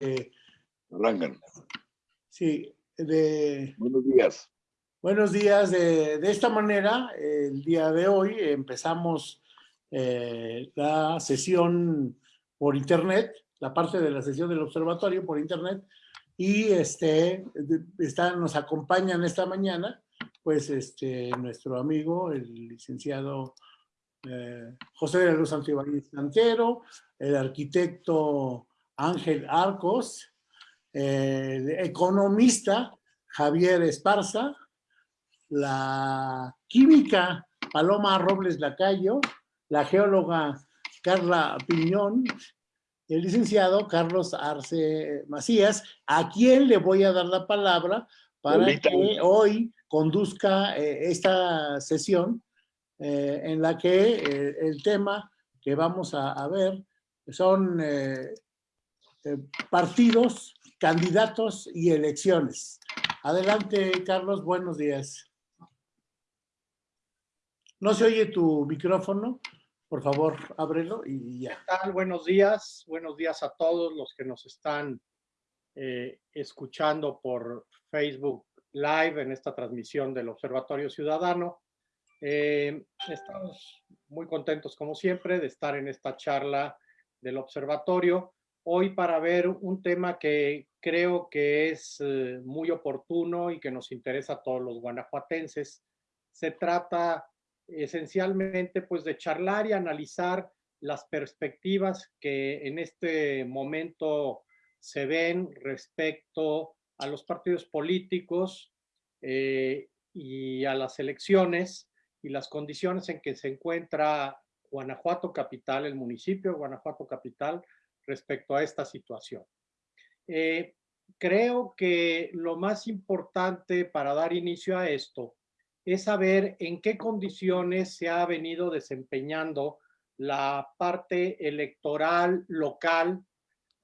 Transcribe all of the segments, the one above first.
Eh, Arrancan. sí, de, Buenos días. buenos días. De, de esta manera, el día de hoy empezamos eh, la sesión por internet, la parte de la sesión del observatorio por internet, y este, está, nos acompañan esta mañana, pues este, nuestro amigo, el licenciado eh, José de la Luz Antibáñez Cantero, el arquitecto Ángel Arcos, el economista Javier Esparza, la química Paloma Robles Lacayo, la geóloga Carla Piñón, el licenciado Carlos Arce Macías, a quien le voy a dar la palabra para que hoy conduzca eh, esta sesión eh, en la que eh, el tema que vamos a, a ver son eh, partidos, candidatos y elecciones. Adelante, Carlos, buenos días. No se oye tu micrófono, por favor, ábrelo y ya. ¿Qué tal? Buenos días, buenos días a todos los que nos están eh, escuchando por Facebook Live en esta transmisión del Observatorio Ciudadano. Eh, estamos muy contentos, como siempre, de estar en esta charla del Observatorio. Hoy para ver un tema que creo que es eh, muy oportuno y que nos interesa a todos los guanajuatenses. Se trata esencialmente pues de charlar y analizar las perspectivas que en este momento se ven respecto a los partidos políticos eh, y a las elecciones y las condiciones en que se encuentra Guanajuato Capital, el municipio de Guanajuato Capital, respecto a esta situación. Eh, creo que lo más importante para dar inicio a esto es saber en qué condiciones se ha venido desempeñando la parte electoral local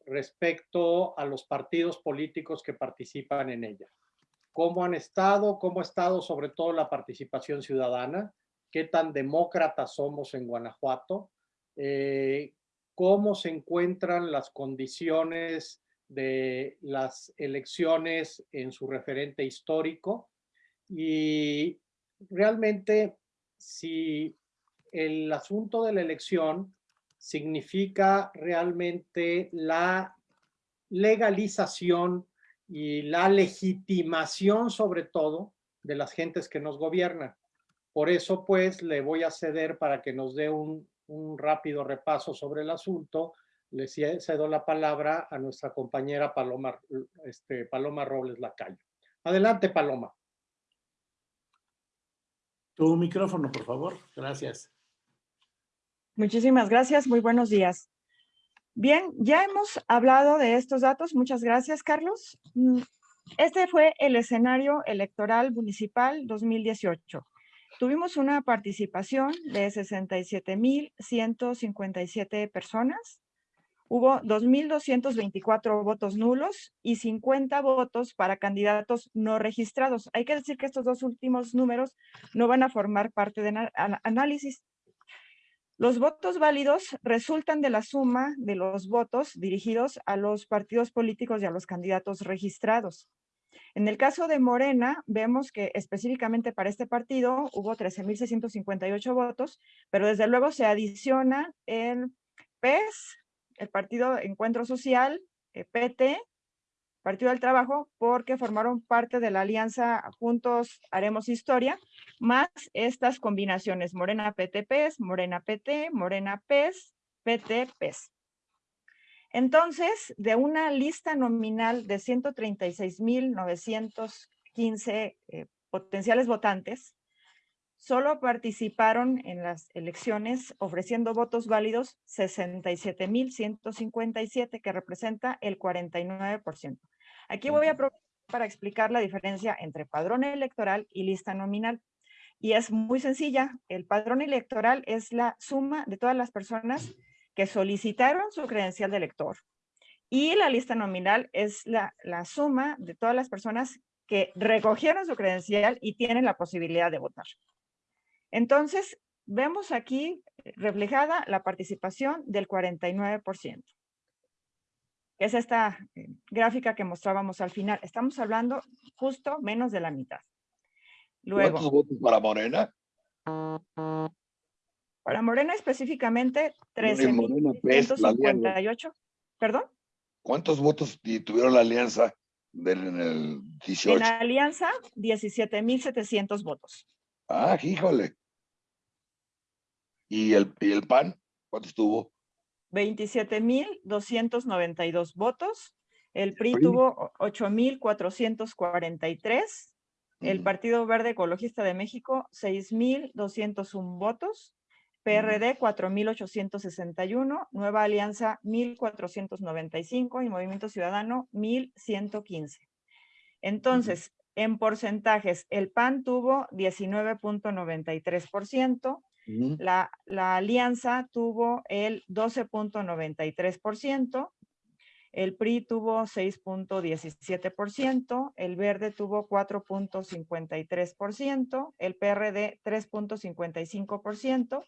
respecto a los partidos políticos que participan en ella. ¿Cómo han estado? ¿Cómo ha estado sobre todo la participación ciudadana? ¿Qué tan demócratas somos en Guanajuato? Eh, ¿Cómo se encuentran las condiciones de las elecciones en su referente histórico? Y realmente si el asunto de la elección significa realmente la legalización y la legitimación sobre todo de las gentes que nos gobiernan. Por eso pues le voy a ceder para que nos dé un, un rápido repaso sobre el asunto. Le cedo la palabra a nuestra compañera Paloma, este, Paloma Robles Lacayo. Adelante, Paloma. Tu micrófono, por favor. Gracias. Muchísimas gracias. Muy buenos días. Bien, ya hemos hablado de estos datos. Muchas gracias, Carlos. Mm, Este fue el escenario electoral municipal 2018. Tuvimos una participación de 67,157 personas. Hubo 2,224 votos nulos y 50 votos para candidatos no registrados. Hay que decir que estos dos últimos números no van a formar parte del análisis. Los votos válidos resultan de la suma de los votos dirigidos a los partidos políticos y a los candidatos registrados. En el caso de Morena, vemos que específicamente para este partido hubo 13,658 votos, pero desde luego se adiciona el PES, el Partido Encuentro Social, eh, PT, Partido del Trabajo, porque formaron parte de la alianza Juntos Haremos Historia, más estas combinaciones, Morena PT PES, Morena PT, Morena PES, PT PES. Entonces, de una lista nominal de 136,915 eh, potenciales votantes, solo participaron en las elecciones ofreciendo votos válidos 67,157, que representa el 49%. Aquí voy a aprovechar para explicar la diferencia entre padrón electoral y lista nominal. Y es muy sencilla. El padrón electoral es la suma de todas las personas que solicitaron su credencial de elector. Y la lista nominal es la, la suma de todas las personas que recogieron su credencial y tienen la posibilidad de votar. Entonces, vemos aquí reflejada la participación del 49%. que es esta eh, gráfica que mostrábamos al final. Estamos hablando justo menos de la mitad. Luego, ¿Cuántos votos para Morena? Para Morena específicamente, en Morena, PES, la alianza. 13.158. ¿Perdón? ¿Cuántos votos tuvieron la alianza del, en el 18? En la alianza, 17.700 votos. Ah, híjole. ¿Y el, ¿Y el PAN? ¿Cuántos tuvo? 27.292 votos. El PRI PRI. tuvo 8.443. El. Partido Verde Ecologista de México, 6.201 votos. PRD, 4.861. Nueva Alianza, 1.495. Y Movimiento Ciudadano, 1.115. Entonces, en porcentajes, el PAN tuvo 19.93%. Ujú. La, la alianza tuvo el 12.93%, el PRI tuvo 6.17%, el Verde tuvo 4.53%, el PRD 3.55%,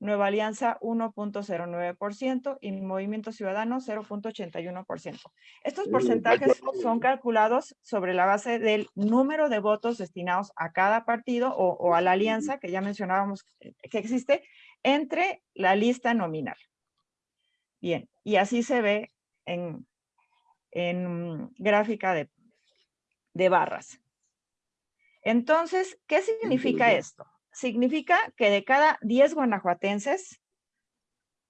Nueva Alianza 1.09% y Movimiento Ciudadano 0.81%. Estos porcentajes son calculados sobre la base del número de votos destinados a cada partido o, o a la alianza que ya mencionábamos eh, que existe entre la lista nominal. Bien, y así se ve en, en gráfica de, de barras. Entonces, ¿qué significa esto? Significa que de cada 10 guanajuatenses,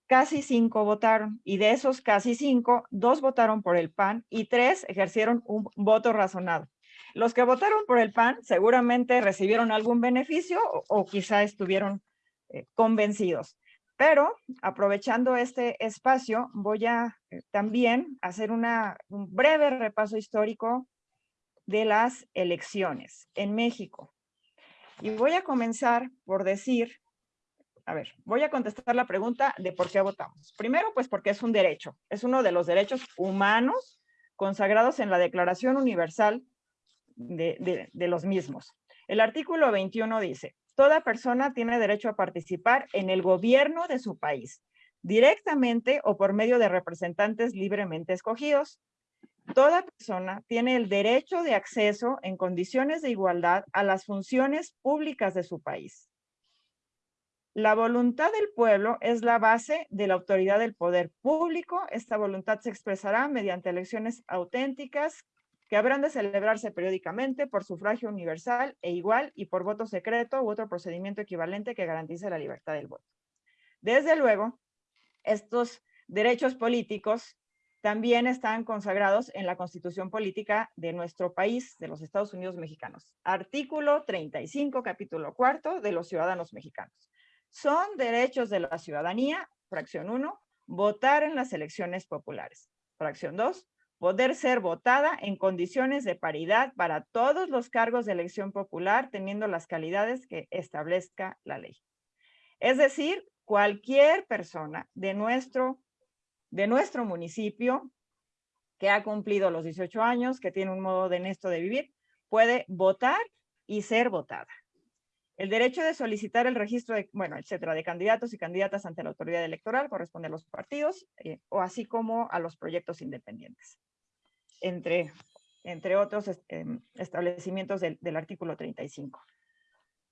casi 5 votaron, y de esos casi 5, 2 votaron por el PAN y 3 ejercieron un voto razonado. Los que votaron por el PAN seguramente recibieron algún beneficio o, quizá estuvieron eh, convencidos. Pero aprovechando este espacio, voy a eh, también hacer un breve repaso histórico de las elecciones en México. Y voy a comenzar por decir, a ver, voy a contestar la pregunta de por qué votamos. Primero, pues porque es un derecho, es uno de los derechos humanos consagrados en la Declaración Universal de, los mismos. El artículo 21 dice, toda persona tiene derecho a participar en el gobierno de su país, directamente o por medio de representantes libremente escogidos. Toda persona tiene el derecho de acceso en condiciones de igualdad a las funciones públicas de su país. La voluntad del pueblo es la base de la autoridad del poder público. Esta voluntad se expresará mediante elecciones auténticas que habrán de celebrarse periódicamente por sufragio universal e igual y por voto secreto u otro procedimiento equivalente que garantice la libertad del voto. Desde luego, estos derechos políticos también están consagrados en la Constitución Política de nuestro país, de los Estados Unidos mexicanos. Artículo 35, capítulo cuarto, de los ciudadanos mexicanos. Son derechos de la ciudadanía, fracción 1, votar en las elecciones populares. Fracción 2, poder ser votada en condiciones de paridad para todos los cargos de elección popular, teniendo las calidades que establezca la ley. Es decir, cualquier persona de nuestro, de nuestro municipio que ha cumplido los 18 años, que tiene un modo honesto de vivir, puede votar y ser votada. El derecho de solicitar el registro de, bueno, etcétera, de candidatos y candidatas ante la autoridad electoral corresponde a los partidos eh, o así como a los proyectos independientes, entre, entre otros eh, establecimientos del, del artículo 35.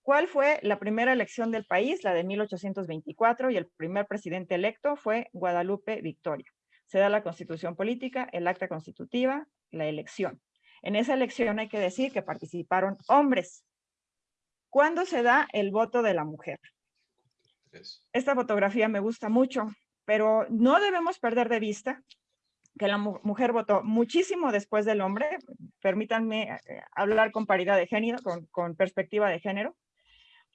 ¿Cuál fue la primera elección del país? La de 1824 y el primer presidente electo fue Guadalupe Victoria. Se da la constitución política, el acta constitutiva, la elección. En esa elección hay que decir que participaron hombres. ¿Cuándo se da el voto de la mujer? Esta fotografía me gusta mucho, pero no debemos perder de vista que la mu mujer votó muchísimo después del hombre. Permítanme eh, hablar con paridad de género, con, con perspectiva de género.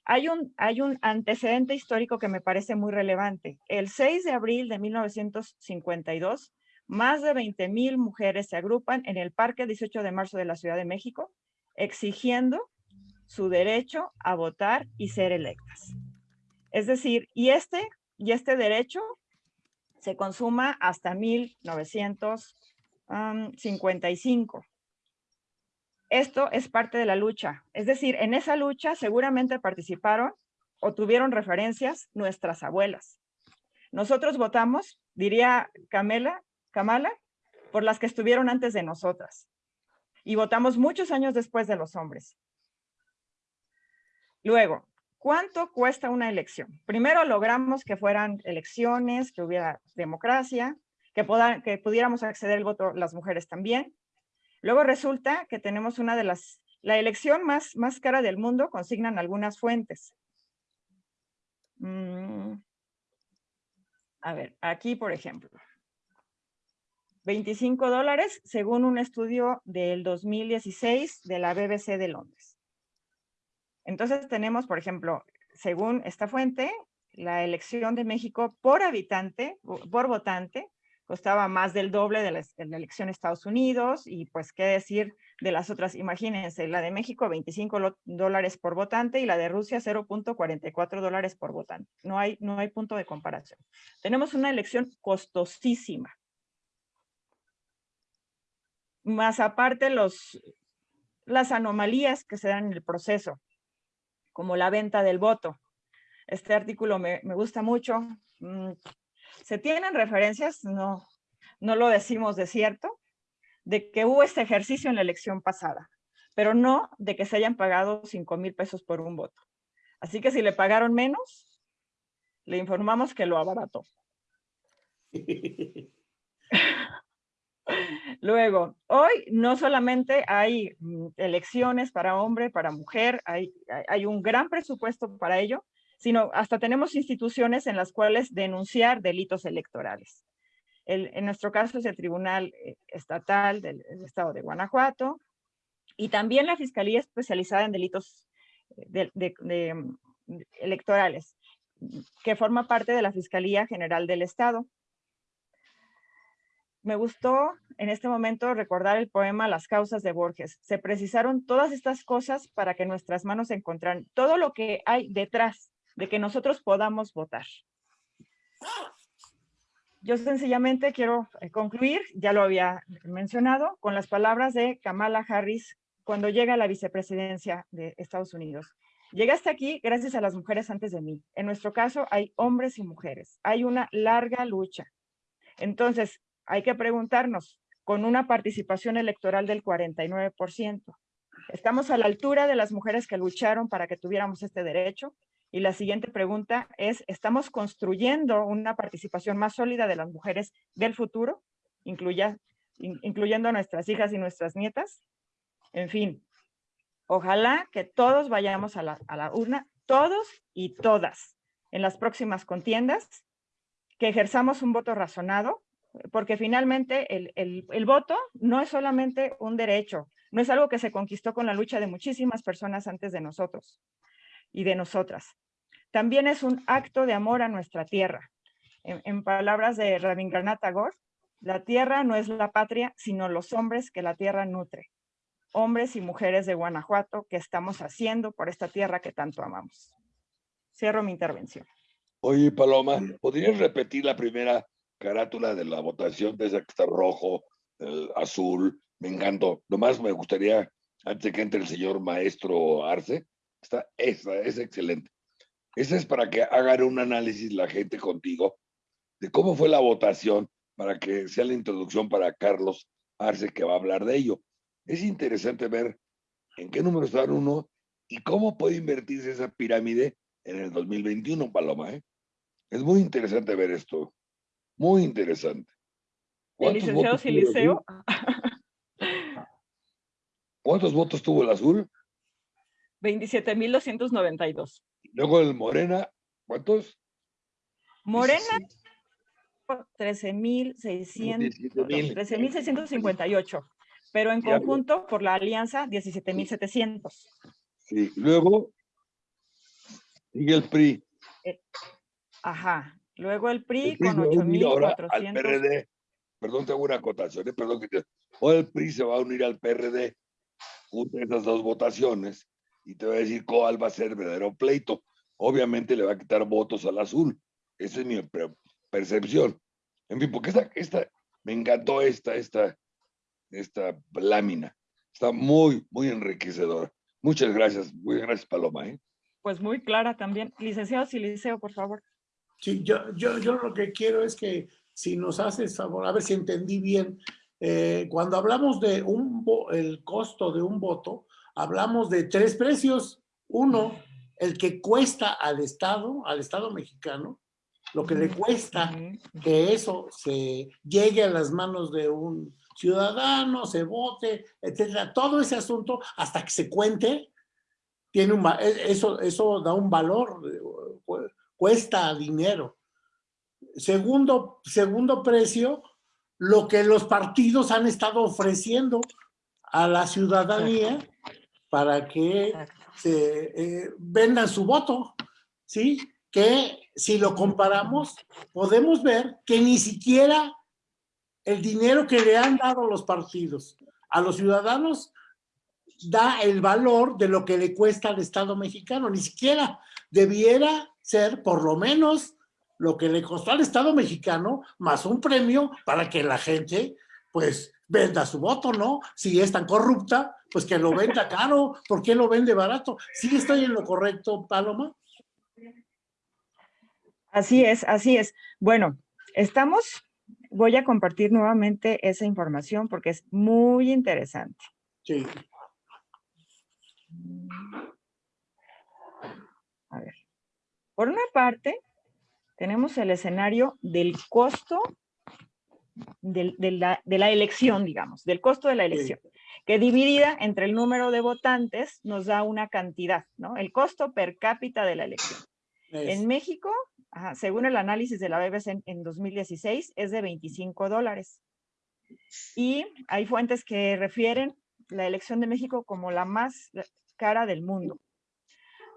Hay un, hay un antecedente histórico que me parece muy relevante. El 6 de abril de 1952, más de 20 mil mujeres se agrupan en el Parque 18 de marzo de la Ciudad de México, exigiendo su derecho a votar y ser electas. Es decir, y este, y este derecho se consuma hasta 1955. Esto es parte de la lucha. Es decir, en esa lucha seguramente participaron o tuvieron referencias nuestras abuelas. Nosotros votamos, diría Camela, Kamala, por las que estuvieron antes de nosotras. Y votamos muchos años después de los hombres. Luego, ¿cuánto cuesta una elección? Primero logramos que fueran elecciones, que hubiera democracia, que, que pudiéramos acceder al voto las mujeres también. Luego resulta que tenemos una de las, la elección más, más cara del mundo, consignan algunas fuentes. Mm. A ver, aquí por ejemplo. 25 dólares según un estudio del 2016 de la BBC de Londres. Entonces tenemos, por ejemplo, según esta fuente, la elección de México por habitante, por votante, costaba más del doble de la, elección de Estados Unidos y pues qué decir de las otras, imagínense, la de México 25 dólares por votante y la de Rusia 0.44 dólares por votante. No hay, no hay punto de comparación. Tenemos una elección costosísima. Más aparte los, las anomalías que se dan en el proceso, como la venta del voto. Este artículo me, me gusta mucho. ¿Se tienen referencias? No, no lo decimos de cierto, de que hubo este ejercicio en la elección pasada, pero no de que se hayan pagado 5 mil pesos por un voto. Así que si le pagaron menos, le informamos que lo abarató. Luego, hoy no solamente hay mm, elecciones para hombre, para mujer, hay, hay un gran presupuesto para ello, sino hasta tenemos instituciones en las cuales denunciar delitos electorales. en nuestro caso es el Tribunal eh, Estatal del, Estado de Guanajuato y también la Fiscalía Especializada en Delitos eh, mm, Electorales, que forma parte de la Fiscalía General del Estado me gustó en este momento recordar el poema Las causas de Borges. Se precisaron todas estas cosas para que nuestras manos encontraran todo lo que hay detrás de que nosotros podamos votar. Yo sencillamente quiero eh, concluir, ya lo había mencionado, con las palabras de Kamala Harris cuando llega a la vicepresidencia de Estados Unidos. Llegaste aquí gracias a las mujeres antes de mí. En nuestro caso hay hombres y mujeres. Hay una larga lucha. Entonces, hay que preguntarnos, con una participación electoral del 49%, ¿estamos a la altura de las mujeres que lucharon para que tuviéramos este derecho? Y la siguiente pregunta es, ¿estamos construyendo una participación más sólida de las mujeres del futuro, incluyendo a nuestras hijas y nuestras nietas? En fin, ojalá que todos vayamos a la, urna, todos y todas, en las próximas contiendas, que ejerzamos un voto razonado, porque finalmente el, voto no es solamente un derecho, no es algo que se conquistó con la lucha de muchísimas personas antes de nosotros y de nosotras. También es un acto de amor a nuestra tierra. En, palabras de Rabindranath Tagore, la tierra no es la patria, sino los hombres que la tierra nutre. Hombres y mujeres de Guanajuato que estamos haciendo por esta tierra que tanto amamos. Cierro mi intervención. Oye, Paloma, ¿podrías repetir la primera carátula de la votación, de está rojo, azul, me encantó. Nomás me gustaría, antes de que entre el señor maestro Arce, está esa, es excelente. Esa es para que hagan un análisis la gente contigo de cómo fue la votación para que sea la introducción para Carlos Arce que va a hablar de ello. Es interesante ver en qué número está uno y cómo puede invertirse esa pirámide en el 2021, Paloma. ¿eh? Es muy interesante ver esto. Muy interesante. El licenciado Siliceo. ¿Cuántos votos tuvo el azul? 27.292. Luego el Morena, ¿cuántos? Morena, 13.600, 13.658, pero en conjunto por la alianza 17.700. Sí, luego sigue el PRI. Eh, ajá, Luego el PRI, con 8.400. Al PRD, perdón, tengo una acotación, ¿eh? perdón que te... O el PRI se va a unir al PRD junto a esas dos votaciones y te voy a decir cuál va a ser el verdadero pleito. Obviamente le va a quitar votos al azul. Esa es mi percepción. En fin, porque esta, esta, me encantó esta, esta, esta lámina. Está muy, muy enriquecedora. Muchas gracias. Muy gracias, Paloma. ¿eh? Pues muy clara también. Licenciado Siliceo, por favor. Sí, yo, yo, yo lo que quiero es que si nos haces favor, a ver si entendí bien, eh, cuando hablamos de un el costo de un voto, hablamos de tres precios. Uno, el que cuesta al Estado, al Estado mexicano, lo que le cuesta que eso se llegue a las manos de un ciudadano, se vote, etcétera. Todo ese asunto, hasta que se cuente, tiene un, e, eso, eso da un valor, cuesta dinero. Segundo, segundo precio, lo que los partidos han estado ofreciendo a la ciudadanía para que se eh, vendan su voto, ¿sí? Que si lo comparamos, podemos ver que ni siquiera el dinero que le han dado los partidos a los ciudadanos da el valor de lo que le cuesta al Estado mexicano. Ni siquiera debiera ser por lo menos lo que le costó al Estado mexicano más un premio para que la gente pues venda su voto, ¿no? Si es tan corrupta, pues que lo venda caro, ¿por qué lo vende barato? ¿Sí estoy en lo correcto, Paloma? Así es, así es. Bueno, estamos, voy a compartir nuevamente esa información porque es muy interesante. Sí. A ver. Por una parte, tenemos el escenario del costo de, la, elección, digamos, del costo de la elección, que dividida entre el número de votantes nos da una cantidad, ¿no? El costo per cápita de la elección. En México, según el análisis de la BBC en, 2016, es de 25 dólares. Y hay fuentes que refieren la elección de México como la más cara del mundo.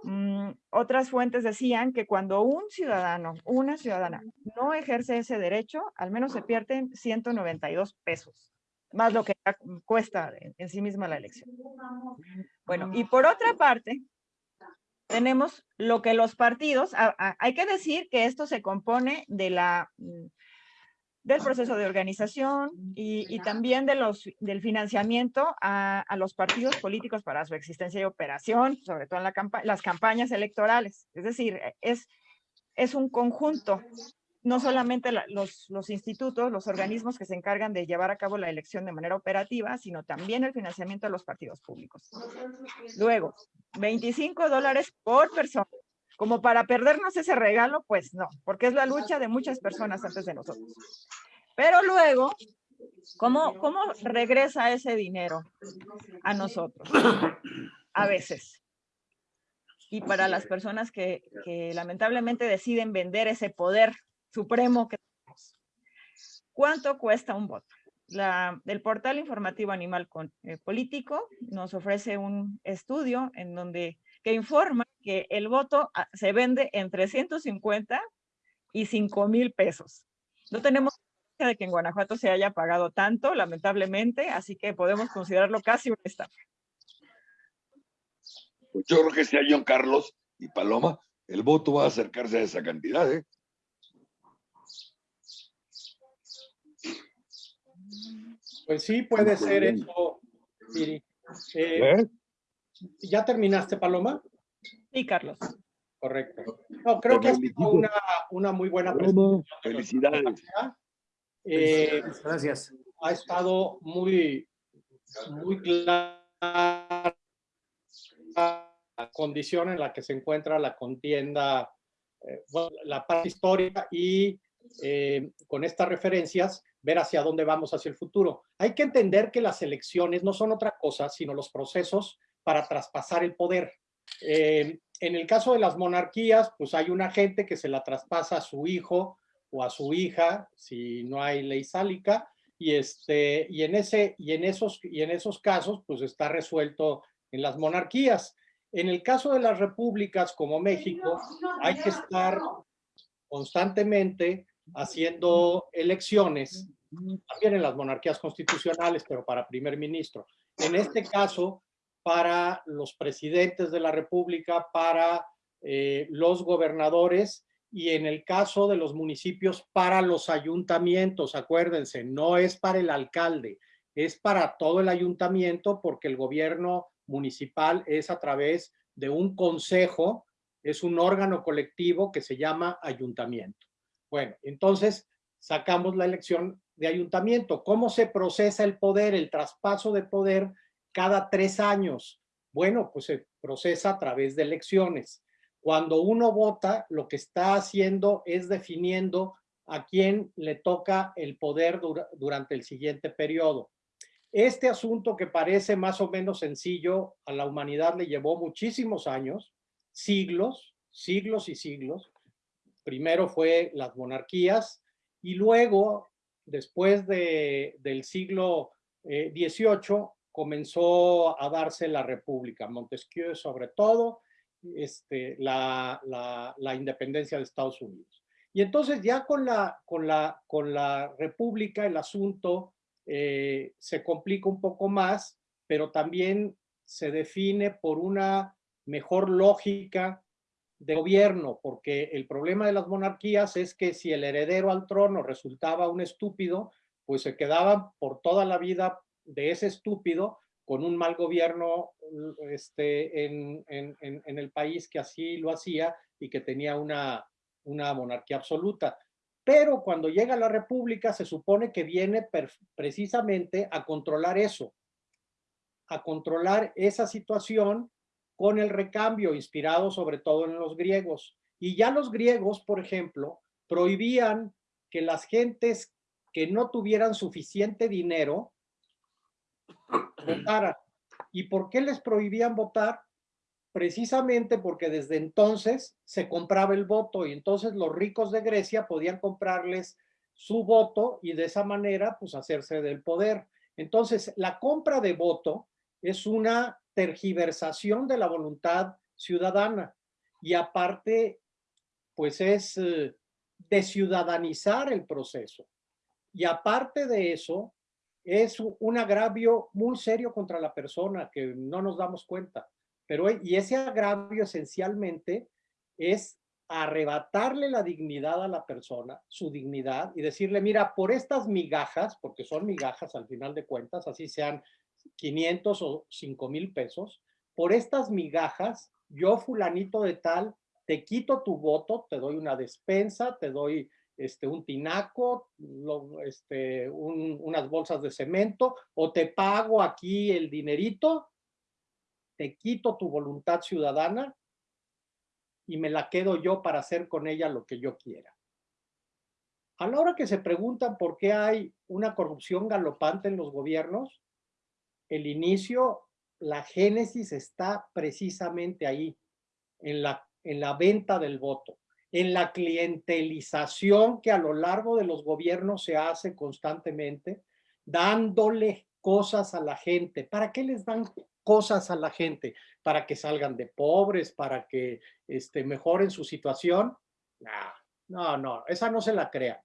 Mm, otras fuentes decían que cuando un ciudadano, una ciudadana, no ejerce ese derecho, al menos se pierden 192 pesos, más lo que cuesta en sí misma la elección. Bueno, y por otra parte, tenemos lo que los partidos, hay que decir que esto se compone de la, mm, del proceso de organización y, también del financiamiento a, los partidos políticos para su existencia y operación, sobre todo en la las campañas electorales. Es decir, es, un conjunto, no solamente los, los institutos, los organismos que se encargan de llevar a cabo la elección de manera operativa, sino también el financiamiento de los partidos públicos. Luego, 25 dólares por persona. Como para perdernos ese regalo, pues no, porque es la lucha de muchas personas antes de nosotros. Pero luego, ¿cómo, cómo regresa ese dinero a nosotros? A veces. Y para las personas que, que lamentablemente deciden vender ese poder supremo que tenemos. ¿Cuánto cuesta un voto? La, el portal informativo Animal eh, Político nos ofrece un estudio en donde que informa que el voto ah, se vende en 350 y 5 mil pesos. No tenemos de que en Guanajuato se haya pagado tanto, lamentablemente, así que podemos considerarlo casi un estafa. Yo creo que sea John Carlos y Paloma, el voto va a acercarse a esa cantidad, ¿eh? Pues sí, puede ser eso, Siri. Eh, ¿Eh? ¿Ya terminaste, Paloma? Sí, Carlos. Correcto. No, creo que ha sido una, una muy buena presentación. Felicidades. Eh, Gracias. Ha estado muy, muy clara la condición en la que se encuentra la contienda, la parte histórica y con estas referencias ver hacia dónde vamos hacia el futuro. Hay que entender que las elecciones no son otra cosa, sino los procesos para traspasar el poder. Eh, en el caso de las monarquías, pues hay una gente que se la traspasa a su hijo o a su hija, si no hay ley sálica, y, este, y, en, ese, y, en esos, y en esos casos, pues está resuelto en las monarquías. En el caso de las repúblicas como México, hay que estar constantemente haciendo elecciones también en las monarquías constitucionales, pero para primer ministro. En este caso, para los presidentes de la República, para eh, los gobernadores y en el caso de los municipios, para los ayuntamientos. Acuérdense, no es para el alcalde, es para todo el ayuntamiento porque el gobierno municipal es a través de un consejo, es un órgano colectivo que se llama ayuntamiento. Bueno, entonces sacamos la elección de ayuntamiento. ¿Cómo se procesa el poder, el traspaso de poder cada tres años? Bueno, pues se procesa a través de elecciones. Cuando uno vota, lo que está haciendo es definiendo a quién le toca el poder durante el siguiente periodo. Este asunto que parece más o menos sencillo, a la humanidad le llevó muchísimos años, siglos, siglos y siglos. Primero fue las monarquías y luego, después de, del siglo XVIII, eh, comenzó a darse la república, Montesquieu sobre todo, este, la, la, independencia de Estados Unidos. Y entonces ya con la, con la, con la república el asunto eh, se complica un poco más, pero también se define por una mejor lógica de gobierno, porque el problema de las monarquías es que si el heredero al trono resultaba un estúpido, pues se quedaban por toda la vida de ese estúpido con un mal gobierno este, en, en, en el país que así lo hacía y que tenía una, una monarquía absoluta. Pero cuando llega la república se supone que viene precisamente a controlar eso, a controlar esa situación con el recambio inspirado sobre todo en los griegos. Y ya los griegos, por ejemplo, prohibían que las gentes que no tuvieran suficiente dinero votaran. ¿Y por qué les prohibían votar? precisamente porque desde entonces se compraba el voto y entonces los ricos de Grecia podían comprarles su voto y de esa manera pues hacerse del poder. Entonces la compra de voto es una tergiversación de la voluntad ciudadana y aparte pues es eh, desciudadanizar el proceso. Y aparte de eso, es un agravio muy serio contra la persona que no nos damos cuenta. Pero, y ese agravio esencialmente es arrebatarle la dignidad a la persona, su dignidad, y decirle, mira, por estas migajas, porque son migajas al final de cuentas, así sean 500 o 5 mil pesos, por estas migajas, yo fulanito de tal, te quito tu voto, te doy una despensa, te doy este, un tinaco, este, unas bolsas de cemento, o te pago aquí el dinerito te quito tu voluntad ciudadana y me la quedo yo para hacer con ella lo que yo quiera. A la hora que se preguntan por qué hay una corrupción galopante en los gobiernos, el inicio, la génesis está precisamente ahí, en la, en la venta del voto, en la clientelización que a lo largo de los gobiernos se hace constantemente, dándole cosas a la gente. ¿Para qué les dan cosas a la gente para que salgan de pobres, para que este, mejoren su situación. no, no, esa no se la crean.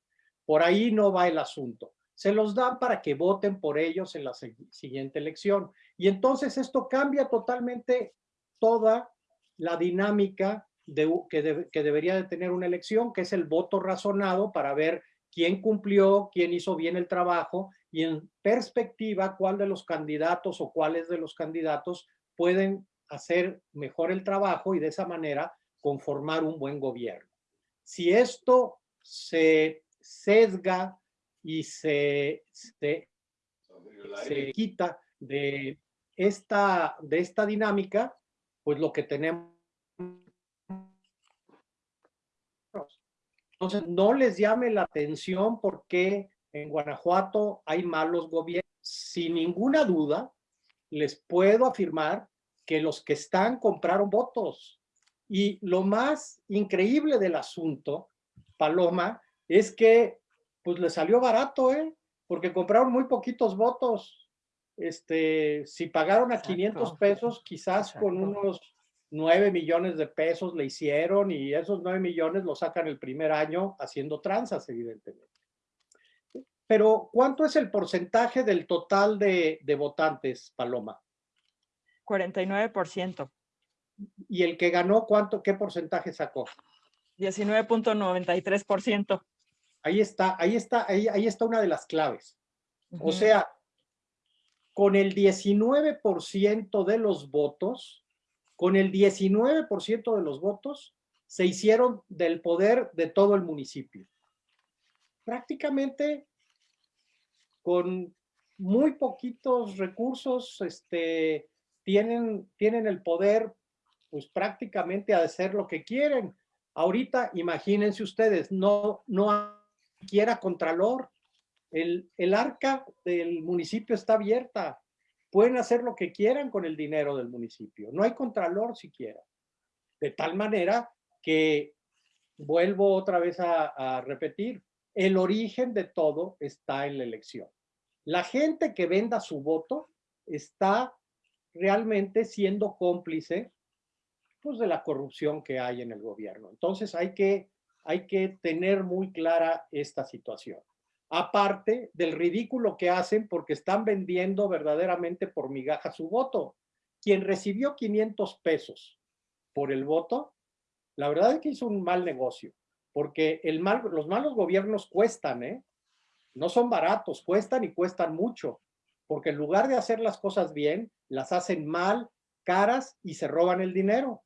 Por ahí no va el asunto. Se los dan para que voten por ellos en la siguiente elección. Y entonces esto cambia totalmente toda la dinámica de, que, debería de tener una elección, que es el voto razonado para ver quién cumplió, quién hizo bien el trabajo y en perspectiva cuál de los candidatos o cuáles de los candidatos pueden hacer mejor el trabajo y de esa manera conformar un buen gobierno. Si esto se sesga y se, se, quita de esta, de esta dinámica, pues lo que tenemos entonces, no les llame la atención porque en Guanajuato hay malos gobiernos. Sin ninguna duda, les puedo afirmar que los que están compraron votos. Y lo más increíble del asunto, Paloma, es que pues le salió barato, ¿eh? Porque compraron muy poquitos votos. Este, si pagaron a 500 pesos, quizás con unos 9 millones de pesos le hicieron y esos 9 millones los sacan el primer año haciendo tranzas, evidentemente. Pero, ¿cuánto es el porcentaje del total de, votantes, Paloma? 49%. ¿Y el que ganó, cuánto, qué porcentaje sacó? 19.93%. Ahí está, ahí está, ahí, ahí está una de las claves. O sea, con el 19% de los votos, con el 19% de los votos, se hicieron del poder de todo el municipio. prácticamente con muy poquitos recursos este, tienen, tienen el poder pues prácticamente a hacer lo que quieren. Ahorita, imagínense ustedes, no, no hay siquiera contralor. El, el arca del municipio está abierta. Pueden hacer lo que quieran con el dinero del municipio. No hay contralor siquiera. De tal manera que, vuelvo otra vez a, a repetir, el origen de todo está en la elección. La gente que venda su voto está realmente siendo cómplice pues, de la corrupción que hay en el gobierno. Entonces hay que, hay que tener muy clara esta situación. Aparte del ridículo que hacen porque están vendiendo verdaderamente por migaja su voto. Quien recibió 500 pesos por el voto, la verdad es que hizo un mal negocio, porque el mal, los malos gobiernos cuestan, ¿eh? No son baratos, cuestan y cuestan mucho, porque en lugar de hacer las cosas bien, las hacen mal, caras y se roban el dinero.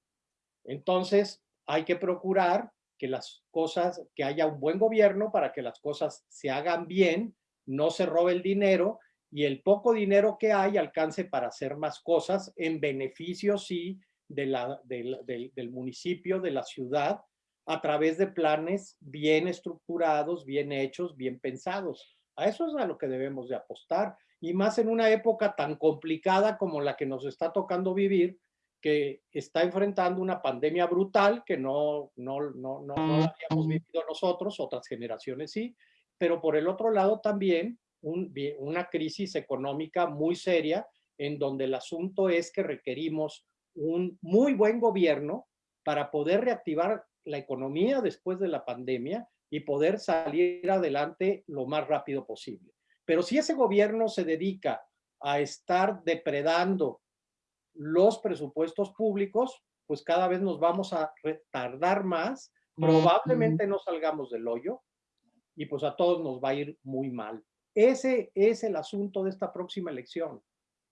Entonces, hay que procurar que las cosas, que haya un buen gobierno para que las cosas se hagan bien, no se robe el dinero y el poco dinero que hay alcance para hacer más cosas en beneficio, sí, de la, del municipio, de la ciudad, a través de planes bien estructurados, bien hechos, bien pensados. A eso es a lo que debemos de apostar. Y más en una época tan complicada como la que nos está tocando vivir, que está enfrentando una pandemia brutal que no, no, no, no, no habíamos vivido nosotros, otras generaciones sí, pero por el otro lado también un, una crisis económica muy seria en donde el asunto es que requerimos un muy buen gobierno para poder reactivar la economía después de la pandemia y poder salir adelante lo más rápido posible. Pero si ese gobierno se dedica a estar depredando los presupuestos públicos, pues cada vez nos vamos a retardar más, probablemente no salgamos del hoyo y pues a todos nos va a ir muy mal. Ese es el asunto de esta próxima elección.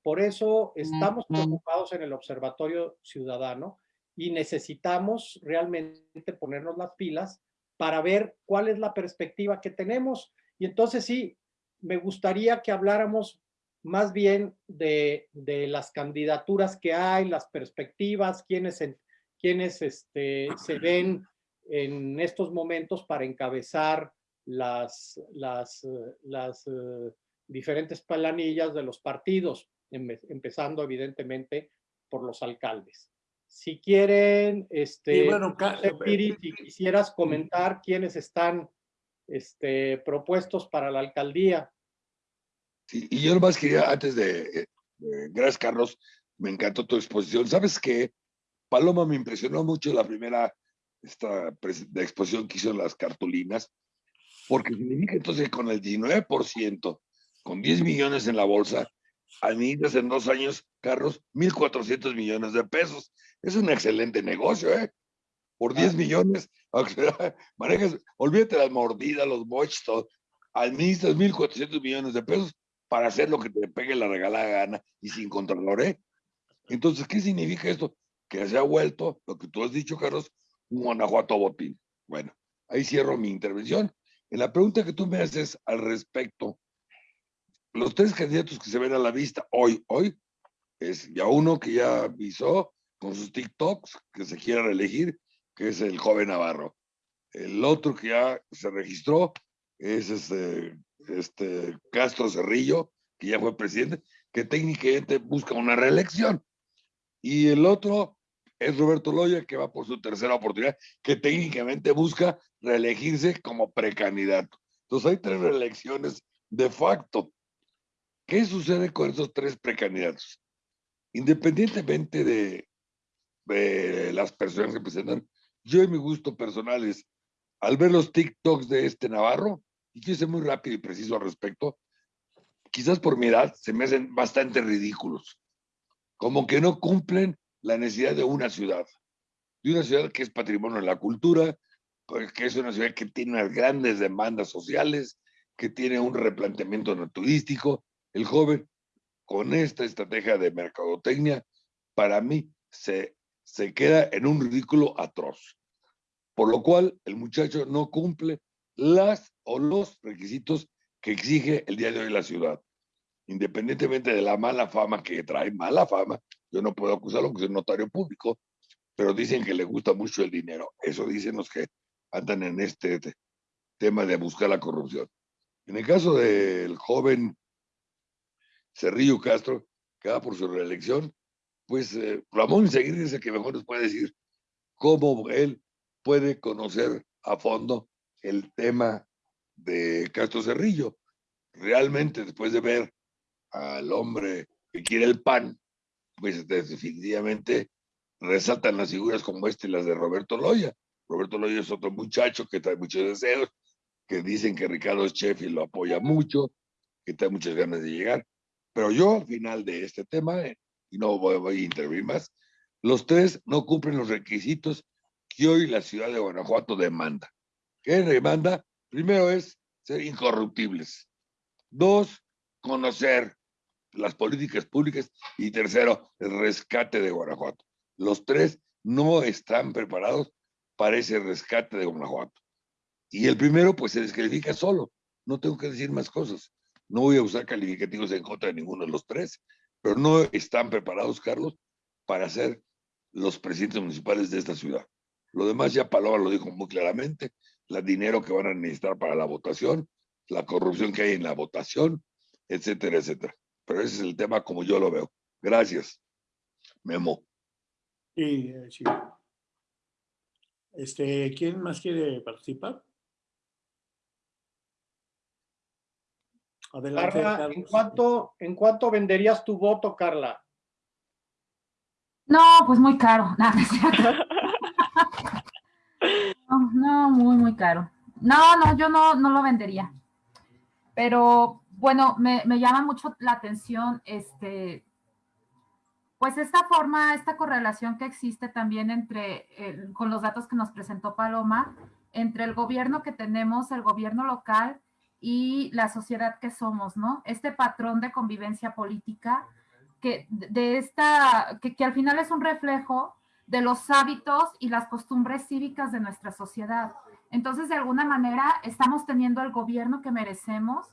Por eso estamos preocupados en el Observatorio Ciudadano y necesitamos realmente ponernos las pilas para ver cuál es la perspectiva que tenemos. Y entonces sí, me gustaría que habláramos más bien de, las candidaturas que hay, las perspectivas, quiénes, quiénes este, se ven en estos momentos para encabezar las, las, las uh, diferentes planillas de los partidos, empezando evidentemente por los alcaldes. Si quieren, este, bueno, si quisieras comentar quiénes están este, propuestos para la alcaldía. Sí, y yo nomás quería, antes de, gracias Carlos, me encantó tu exposición. ¿Sabes qué? Paloma me impresionó mucho la primera esta, de exposición que hizo en las cartulinas, porque significa entonces que con el 19%, con 10 millones en la bolsa, administras en dos años, Carlos, 1.400 millones de pesos. Es un excelente negocio, ¿eh? Por 10 millones, manejas, olvídate las mordidas, los boches, todo. Administras 1.400 millones de pesos para hacer lo que te pegue la regalada gana y sin contralor, ¿eh? Entonces, ¿qué significa esto? Que se ha vuelto, lo que tú has dicho, Carlos, un Guanajuato botín. Bueno, ahí cierro mi intervención. En la pregunta que tú me haces al respecto los tres candidatos que se ven a la vista hoy, hoy, es ya uno que ya avisó con sus TikToks que se quiere reelegir, que es el joven Navarro. El otro que ya se registró es este, este Castro Cerrillo, que ya fue presidente, que técnicamente busca una reelección. Y el otro es Roberto Loya, que va por su tercera oportunidad, que técnicamente busca reelegirse como precandidato. Entonces hay tres reelecciones de facto. ¿Qué sucede con esos tres precandidatos? Independientemente de, las personas que presentan, yo en mi gusto personal es, al ver los TikToks de este Navarro, y quiero ser muy rápido y preciso al respecto, quizás por mi edad se me hacen bastante ridículos, como que no cumplen la necesidad de una ciudad, de una ciudad que es patrimonio de la cultura, que es una ciudad que tiene unas grandes demandas sociales, que tiene un replanteamiento turístico, el joven, con esta estrategia de mercadotecnia, para mí se, se queda en un ridículo atroz. Por lo cual, el muchacho no cumple las o los requisitos que exige el día de hoy la ciudad. Independientemente de la mala fama que trae, mala fama, yo no puedo acusarlo porque es notario público, pero dicen que le gusta mucho el dinero. Eso dicen los que andan en este tema de buscar la corrupción. En el caso del joven Cerrillo Castro, que va por su reelección, pues eh, Ramón Seguir dice que mejor nos puede decir cómo él puede conocer a fondo el tema de Castro Cerrillo. Realmente, después de ver al hombre que quiere el pan, pues definitivamente resaltan las figuras como este las de Roberto Loya. Roberto Loya es otro muchacho que trae muchos deseos, que dicen que Ricardo y lo apoya mucho, que trae muchas ganas de llegar. Pero yo al final de este tema, eh, y no voy, a intervenir más, los tres no cumplen los requisitos que hoy la ciudad de Guanajuato demanda. ¿Qué demanda? Primero es ser incorruptibles. Dos, conocer las políticas públicas. Y tercero, el rescate de Guanajuato. Los tres no están preparados para ese rescate de Guanajuato. Y el primero, pues se descalifica solo. No tengo que decir más cosas. No voy a usar calificativos en contra de ninguno de los tres, pero no están preparados, Carlos, para ser los presidentes municipales de esta ciudad. Lo demás ya Paloma lo dijo muy claramente, el dinero que van a necesitar para la votación, la corrupción que hay en la votación, etcétera, etcétera. Pero ese es el tema como yo lo veo. Gracias. Memo. Sí, eh, sí. Este, ¿Quién más quiere participar? Adelante, Carla, ¿en cuánto, ¿en cuánto venderías tu voto, Carla? No, pues muy caro. No, no, muy, muy caro. No, no, yo no, no lo vendería. Pero bueno, me, me llama mucho la atención este, pues esta forma, esta correlación que existe también entre, eh, con los datos que nos presentó Paloma, entre el gobierno que tenemos, el gobierno local y la sociedad que somos, ¿no? Este patrón de convivencia política que de esta, que, que al final es un reflejo de los hábitos y las costumbres cívicas de nuestra sociedad. Entonces, de alguna manera, estamos teniendo el gobierno que merecemos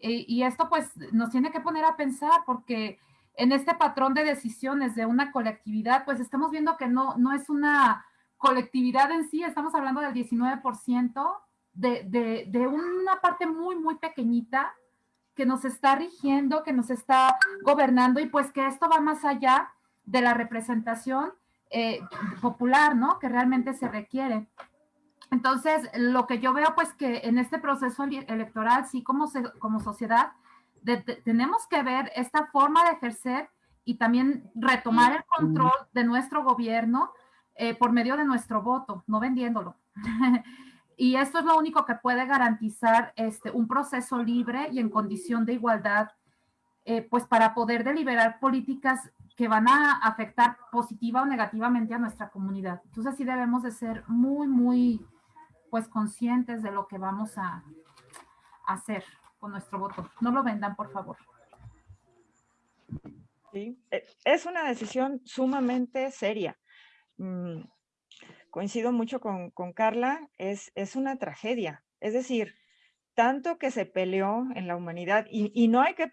eh, y esto pues nos tiene que poner a pensar porque en este patrón de decisiones de una colectividad, pues estamos viendo que no, no es una colectividad en sí, estamos hablando del 19% de, de, de una parte muy, muy pequeñita que nos está rigiendo, que nos está gobernando y pues que esto va más allá de la representación eh, popular, ¿no? Que realmente se requiere. Entonces, lo que yo veo, pues que en este proceso electoral, sí como, como sociedad, tenemos que ver esta forma de ejercer y también retomar el control de nuestro gobierno eh, por medio de nuestro voto, no vendiéndolo. y esto es lo único que puede garantizar este, un proceso libre y en condición de igualdad, eh, pues para poder deliberar políticas que van a afectar positiva o negativamente a nuestra comunidad. Entonces sí debemos de ser muy, muy, pues conscientes de lo que vamos a hacer con nuestro voto. No lo vendan, por favor. Sí, e, es una decisión sumamente seria. Mm, coincido mucho con, con Carla, es, es una tragedia. Es decir, tanto que se peleó en la humanidad y, y no hay que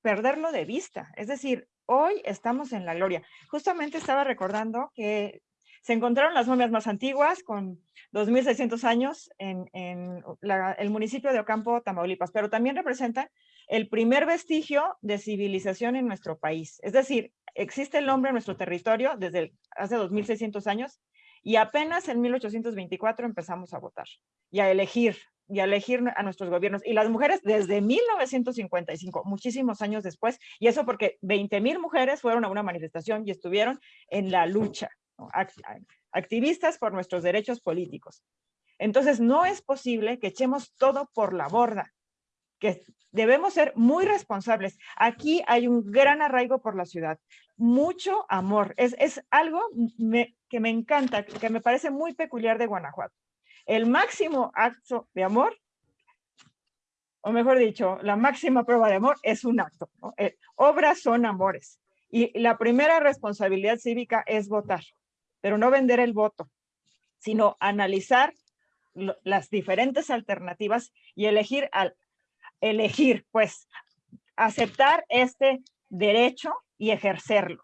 perderlo de vista. Es decir, hoy estamos en la gloria. Justamente estaba recordando que se encontraron las momias más antiguas con 2.600 años en, el municipio de Ocampo, Tamaulipas, pero también representan el primer vestigio de civilización en nuestro país. Es decir, existe el hombre en nuestro territorio desde hace 2.600 años y apenas en 1824 empezamos a votar y a elegir y elegir a nuestros gobiernos. Y las mujeres desde 1955, muchísimos años después, y eso porque 20.000 mujeres fueron a una manifestación y estuvieron en la lucha activistas por nuestros derechos políticos. Entonces, no es posible que echemos todo por la borda, que debemos ser muy responsables. Aquí hay un gran arraigo por la ciudad, mucho amor. Es, es algo que me encanta, que me parece muy peculiar de Guanajuato. El máximo acto de amor, o mejor dicho, la máxima prueba de amor es un acto. Eh, obras son amores. Y la primera responsabilidad cívica es votar pero no vender el voto, sino analizar las diferentes alternativas y elegir al elegir, pues, aceptar este derecho y ejercerlo.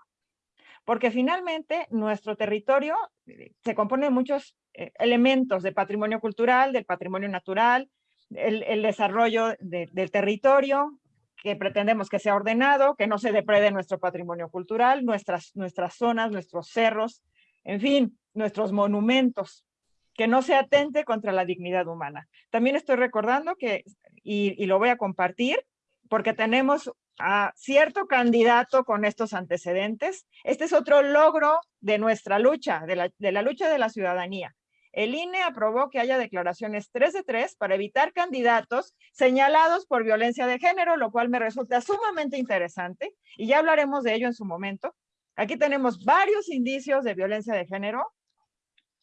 Porque finalmente nuestro territorio eh, se compone de muchos elementos de patrimonio cultural, del patrimonio natural, el, el desarrollo de- del territorio, que pretendemos que sea ordenado, que no se deprede nuestro patrimonio cultural, nuestras, nuestras zonas, nuestros cerros, en fin, nuestros monumentos, que no se atente contra la dignidad humana. También estoy recordando que, y, y lo voy a compartir, porque tenemos a cierto candidato con estos antecedentes. Este es otro logro de nuestra lucha, de la, de la lucha de la ciudadanía. El INE aprobó que haya declaraciones 3 de 3 para evitar candidatos señalados por violencia de género, lo cual me resulta sumamente interesante y ya hablaremos de ello en su momento. Aquí tenemos varios indicios de violencia de género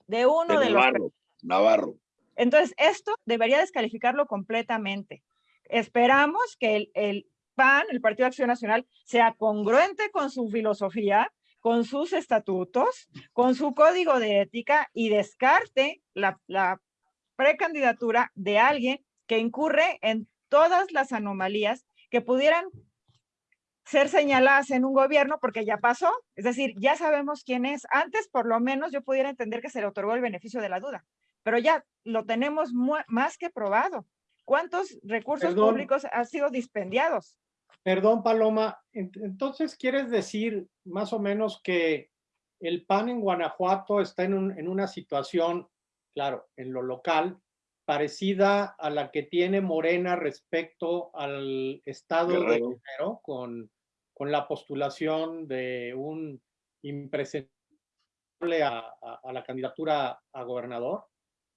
de uno De de los Navarro, Navarro. entonces, esto debería descalificarlo completamente. Esperamos que el, el PAN, el Partido de Acción Nacional, sea congruente con su filosofía, con sus estatutos, con su código de ética y descarte la, la precandidatura de alguien que incurre en todas las anomalías que pudieran ser señaladas en un gobierno porque ya pasó, es decir, ya sabemos quién es. Antes, por lo menos, yo pudiera entender que se le otorgó el beneficio de la duda, pero ya lo tenemos más que probado. ¿Cuántos recursos Perdón. públicos han sido dispendiados? Perdón, Paloma. ent- Entonces, ¿quieres decir más o menos que el PAN en Guanajuato está en, un- en una situación, claro, en lo local, parecida a la que tiene Morena respecto al estado de Guerrero. Con, con la postulación de un impresentable a, a- a la candidatura a gobernador?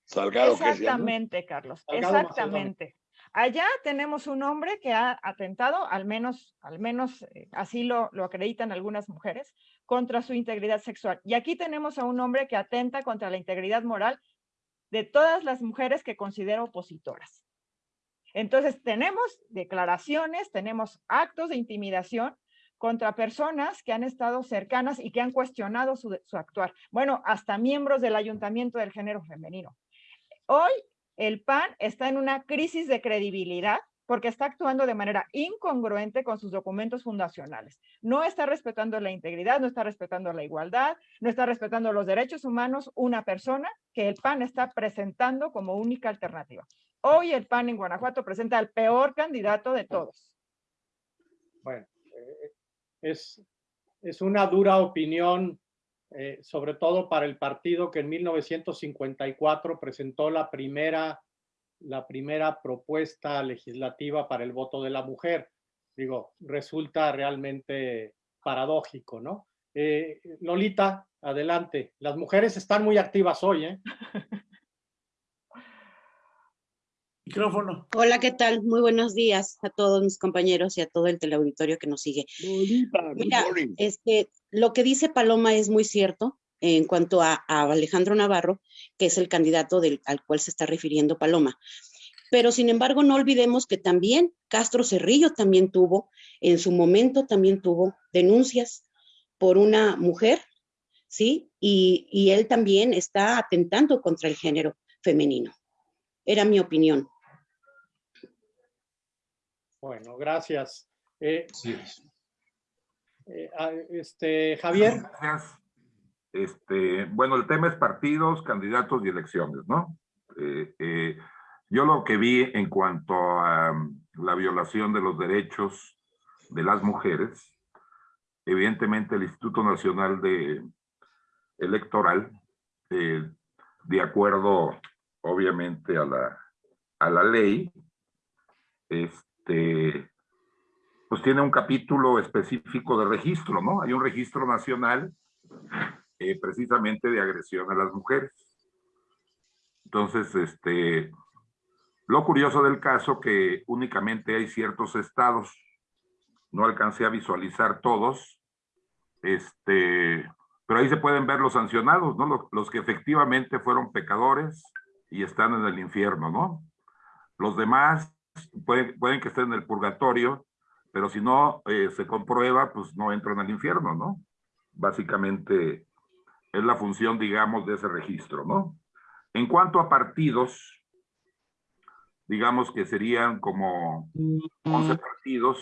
Salgado. Exactamente, Carlos, Salgado exactamente. Allá tenemos un hombre que ha atentado, al menos, al menos eh, así lo, lo acreditan algunas mujeres, contra su integridad sexual. Y aquí tenemos a un hombre que atenta contra la integridad moral de todas las mujeres que considero opositoras. Entonces, tenemos declaraciones, tenemos actos de intimidación contra personas que han estado cercanas y que han cuestionado su, su actuar. Bueno, hasta miembros del ayuntamiento del género femenino. Hoy el PAN está en una crisis de credibilidad porque está actuando de manera incongruente con sus documentos fundacionales. No está respetando la integridad, no está respetando la igualdad, no está respetando los derechos humanos, una persona que el PAN está presentando como única alternativa. Hoy el PAN en Guanajuato presenta al peor candidato de todos. Bueno, eh, es, es una dura opinión, eh, sobre todo para el partido que en 1954 presentó la primera, la primera propuesta legislativa para el voto de la mujer. Digo, resulta realmente paradójico, ¿no? Eh, Lolita, adelante. Las mujeres están muy activas hoy, ¿eh? Micrófono. Hola, ¿qué tal? Muy buenos días a todos mis compañeros y a todo el teleauditorio que nos sigue. Lolita, Mira. Este, lo que dice Paloma es muy cierto en cuanto a, a Alejandro Navarro, que es el candidato del, al cual se está refiriendo Paloma. Pero sin embargo, no olvidemos que también Castro Cerrillo también tuvo, en su momento también tuvo denuncias por una mujer, ¿sí? Y, y él también está atentando contra el género femenino. Era mi opinión. Bueno, gracias. Eh, Sí. Eh, ah, este, Javier, Gracias. Este, bueno, el tema es partidos, candidatos y elecciones, ¿no? Eh, eh, yo lo que vi en cuanto a um, la violación de los derechos de las mujeres, evidentemente el Instituto Nacional de Electoral, de acuerdo obviamente a la, a la ley, este, pues tiene un capítulo específico de registro, ¿no? Hay un registro nacional eh, precisamente de agresión a las mujeres. Entonces, este, lo curioso del caso que únicamente hay ciertos estados, no alcancé a visualizar todos, este, pero ahí se pueden ver los sancionados, ¿no? Los, los que efectivamente fueron pecadores y están en el infierno, ¿no? Los demás pueden, pueden que estén en el purgatorio, pero si no eh, se comprueba, pues no entran al infierno, ¿no? Básicamente es la función, digamos, de ese registro, ¿no? En cuanto a partidos, digamos que serían como 11 partidos,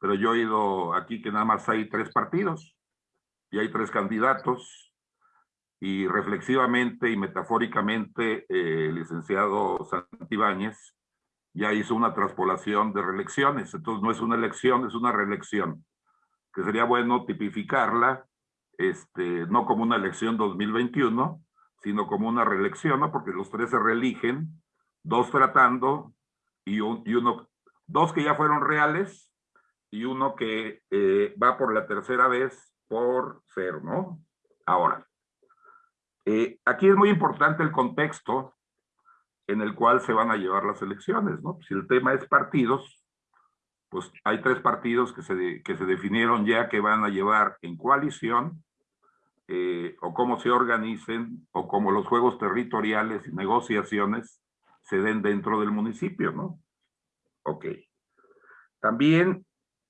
pero yo he oído aquí que nada más hay tres partidos y hay tres candidatos y reflexivamente y metafóricamente eh, el licenciado Santibáñez ya hizo una traspolación de reelecciones, entonces no es una elección, es una reelección, que sería bueno tipificarla, este, no como una elección 2021, sino como una reelección, ¿no? porque los tres se reeligen, dos tratando y, y uno, dos que ya fueron reales y uno que eh, va por la tercera vez por ser, ¿no? Ahora, eh, aquí es muy importante el contexto en el cual se van a llevar las elecciones, ¿no? Si el tema es partidos, pues hay tres partidos que se, que se definieron ya que van a llevar en coalición, eh, o cómo se organicen, o cómo los juegos territoriales y negociaciones se den dentro del municipio, ¿no? Ok. También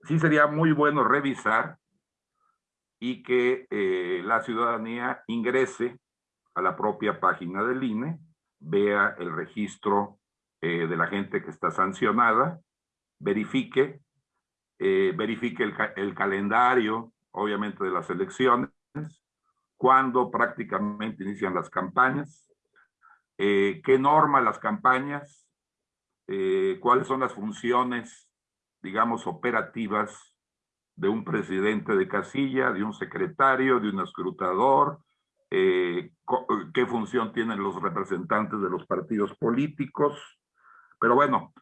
sí sería muy bueno revisar y que eh, la ciudadanía ingrese a la propia página del INE, vea el registro eh, de la gente que está sancionada, verifique, eh, verifique el, calendario, obviamente, de las elecciones, cuándo prácticamente inician las campañas, eh, qué norma las campañas, cuáles son las funciones, digamos, operativas de un presidente de casilla, de un secretario, de un escrutador, eh, qué función tienen los representantes de los partidos políticos. Pero bueno,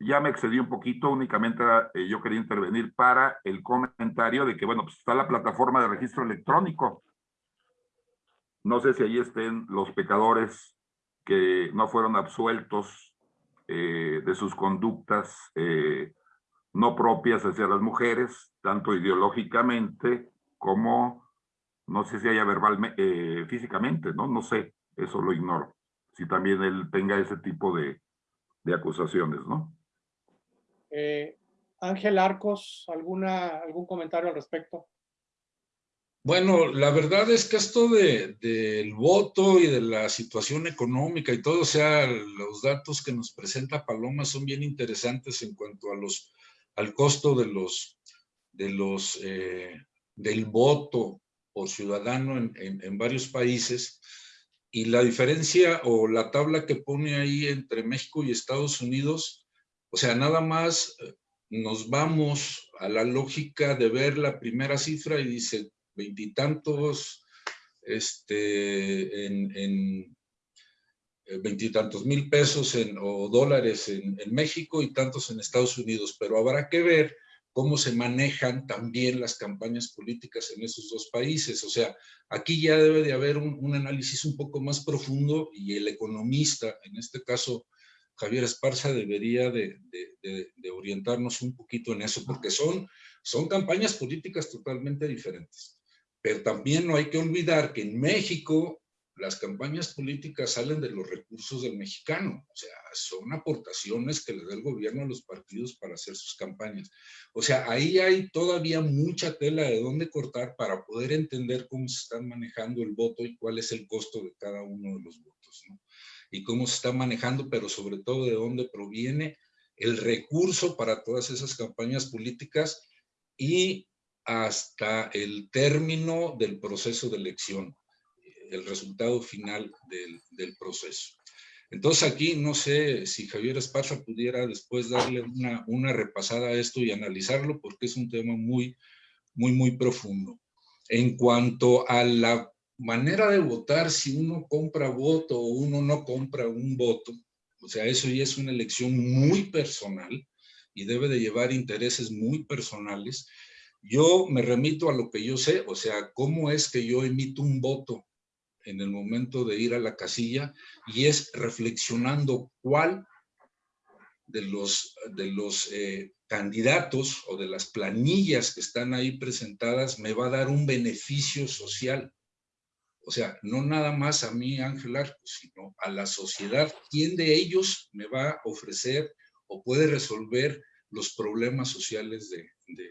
ya me excedí un poquito, únicamente yo quería intervenir para el comentario de que, bueno, pues está la plataforma de registro electrónico. No sé si ahí estén los pecadores que no fueron absueltos eh, de sus conductas eh, no propias hacia las mujeres, tanto ideológicamente como, no sé si haya verbalmente, eh, físicamente, ¿no? No sé, eso lo ignoro. Si también él tenga ese tipo de, de acusaciones, ¿no? Ángel Arcos, ¿alguna, ¿algún comentario al respecto? Bueno, la verdad es que esto del de, voto y de la situación económica y todo, o sea, los datos que nos presenta Paloma son bien interesantes en cuanto a los, al costo de los, de los, eh, del voto ciudadano en, varios países. Y la diferencia o la tabla que pone ahí entre México y Estados Unidos, o sea, nada más eh, nos vamos a la lógica de ver la primera cifra y dice veintitantos, este, en, en eh, veintitantos mil pesos en, o dólares en, en, México y tantos en Estados Unidos, pero habrá que ver cómo se manejan también las campañas políticas en esos dos países. O sea, aquí ya debe de haber un, un análisis un poco más profundo y el economista, en este caso Javier Esparza, debería de, de, de, de orientarnos un poquito en eso, porque son, son campañas políticas totalmente diferentes. Pero también no hay que olvidar que en México las campañas políticas salen de los recursos del mexicano, o sea, son aportaciones que le da el gobierno a los partidos para hacer sus campañas. O sea, ahí hay todavía mucha tela de dónde cortar para poder entender cómo se están manejando el voto y cuál es el costo de cada uno de los votos, ¿no? Y cómo se está manejando, pero sobre todo de dónde proviene el recurso para todas esas campañas políticas y hasta el término del proceso de elección, el resultado final del, del, proceso. Entonces aquí no sé si Javier Esparza pudiera después darle una, una repasada a esto y analizarlo porque es un tema muy, muy, muy profundo. En cuanto a la manera de votar, si uno compra voto o uno no compra un voto, o sea, eso ya es una elección muy personal y debe de llevar intereses muy personales yo me remito a lo que yo sé, o sea, cómo es que yo emito un voto en el momento de ir a la casilla y es reflexionando cuál de los, de los eh, candidatos o de las planillas que están ahí presentadas me va a dar un beneficio social. O sea, no nada más a mí, Ángel Arcos, sino a la sociedad. ¿Quién de ellos me va a ofrecer o puede resolver los problemas sociales de, de,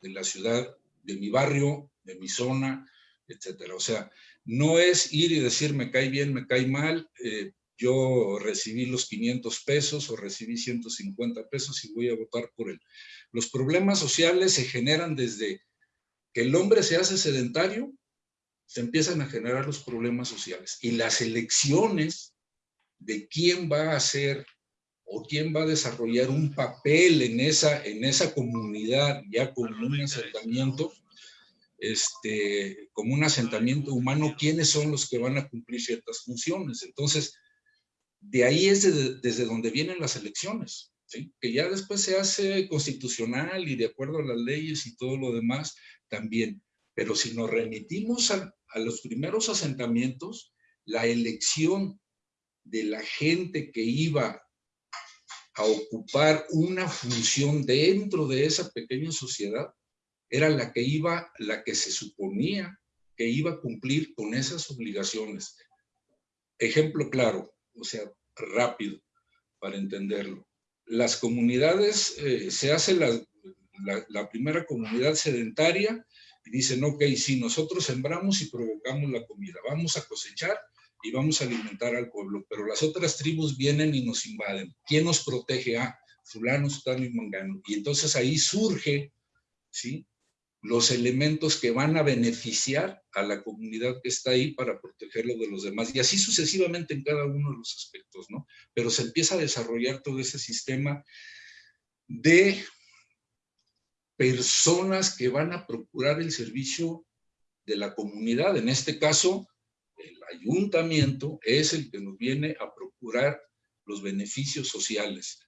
de la ciudad, de mi barrio, de mi zona, etcétera. O sea, no es ir y decir me cae bien, me cae mal, eh, yo recibí los 500 pesos o recibí 150 pesos y voy a votar por él. Los problemas sociales se generan desde que el hombre se hace sedentario, se empiezan a generar los problemas sociales. Y las elecciones de quién va a ser o quién va a desarrollar un papel en esa, en esa comunidad ya como un asentamiento, este, como un asentamiento humano, quiénes son los que van a cumplir ciertas funciones. Entonces, de ahí es desde donde vienen las elecciones, que ya después se hace constitucional y de acuerdo a las leyes y todo lo demás también. Pero si nos remitimos a los primeros asentamientos, la elección de la gente que iba a ocupar una función dentro de esa pequeña sociedad era la que iba, la que se suponía que iba a cumplir con esas obligaciones. Ejemplo claro, o sea, rápido para entenderlo. Las comunidades, eh, se hace la, la, primera comunidad sedentaria y dicen, ok, si nosotros sembramos y provocamos la comida, vamos a cosechar y vamos a alimentar al pueblo, pero las otras tribus vienen y nos invaden. ¿Quién nos protege? Ah, fulano, sutano y mangano. Y entonces ahí surge, ¿sí? Los elementos que van a beneficiar a la comunidad que está ahí para protegerlo de los demás. Y así sucesivamente en cada uno de los aspectos, ¿no? Pero se empieza a desarrollar todo ese sistema de personas que van a procurar el servicio de la comunidad. En este caso, el ayuntamiento es el que nos viene a procurar los beneficios sociales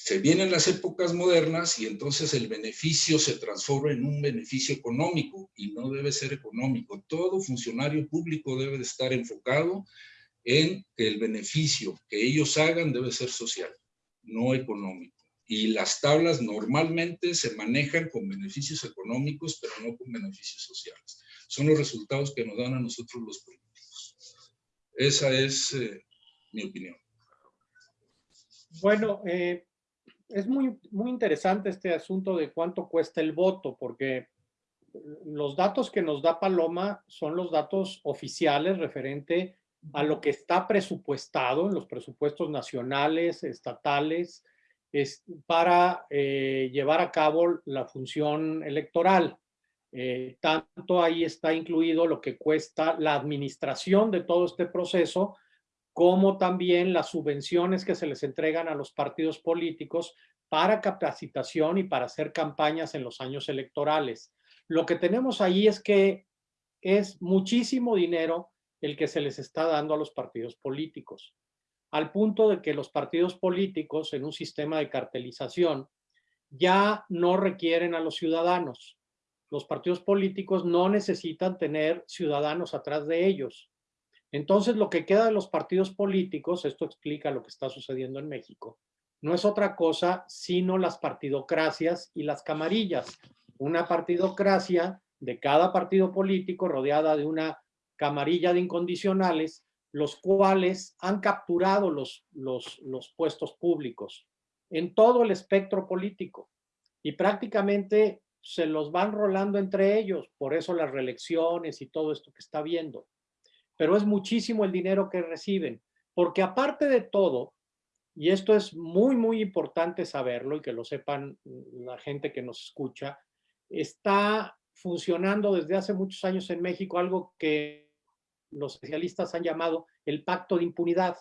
se vienen las épocas modernas y entonces el beneficio se transforma en un beneficio económico y no debe ser económico. Todo funcionario público debe de estar enfocado en que el beneficio que ellos hagan debe ser social, no económico. Y las tablas normalmente se manejan con beneficios económicos, pero no con beneficios sociales. Son los resultados que nos dan a nosotros los políticos. Esa es eh, mi opinión. Bueno, eh, es muy, muy interesante este asunto de cuánto cuesta el voto, porque los datos que nos da Paloma son los datos oficiales referente a lo que está presupuestado en los presupuestos nacionales, estatales, es para eh, llevar a cabo la función electoral. Eh, tanto ahí está incluido lo que cuesta la administración de todo este proceso, como también las subvenciones que se les entregan a los partidos políticos para capacitación y para hacer campañas en los años electorales. Lo que tenemos ahí es que es muchísimo dinero el que se les está dando a los partidos políticos, al punto de que los partidos políticos en un sistema de cartelización ya no requieren a los ciudadanos. Los partidos políticos no necesitan tener ciudadanos atrás de ellos. Entonces, lo que queda de los partidos políticos, esto explica lo que está sucediendo en México, no es otra cosa sino las partidocracias y las camarillas. Una partidocracia de cada partido político rodeada de una camarilla de incondicionales, los cuales han capturado los, los, puestos públicos en todo el espectro político y prácticamente se los van rolando entre ellos, por eso las reelecciones y todo esto que está viendo pero es muchísimo el dinero que reciben, porque aparte de todo, y esto es muy, muy importante saberlo y que lo sepan la gente que nos escucha, está funcionando desde hace muchos años en México algo que los especialistas han llamado el pacto de impunidad.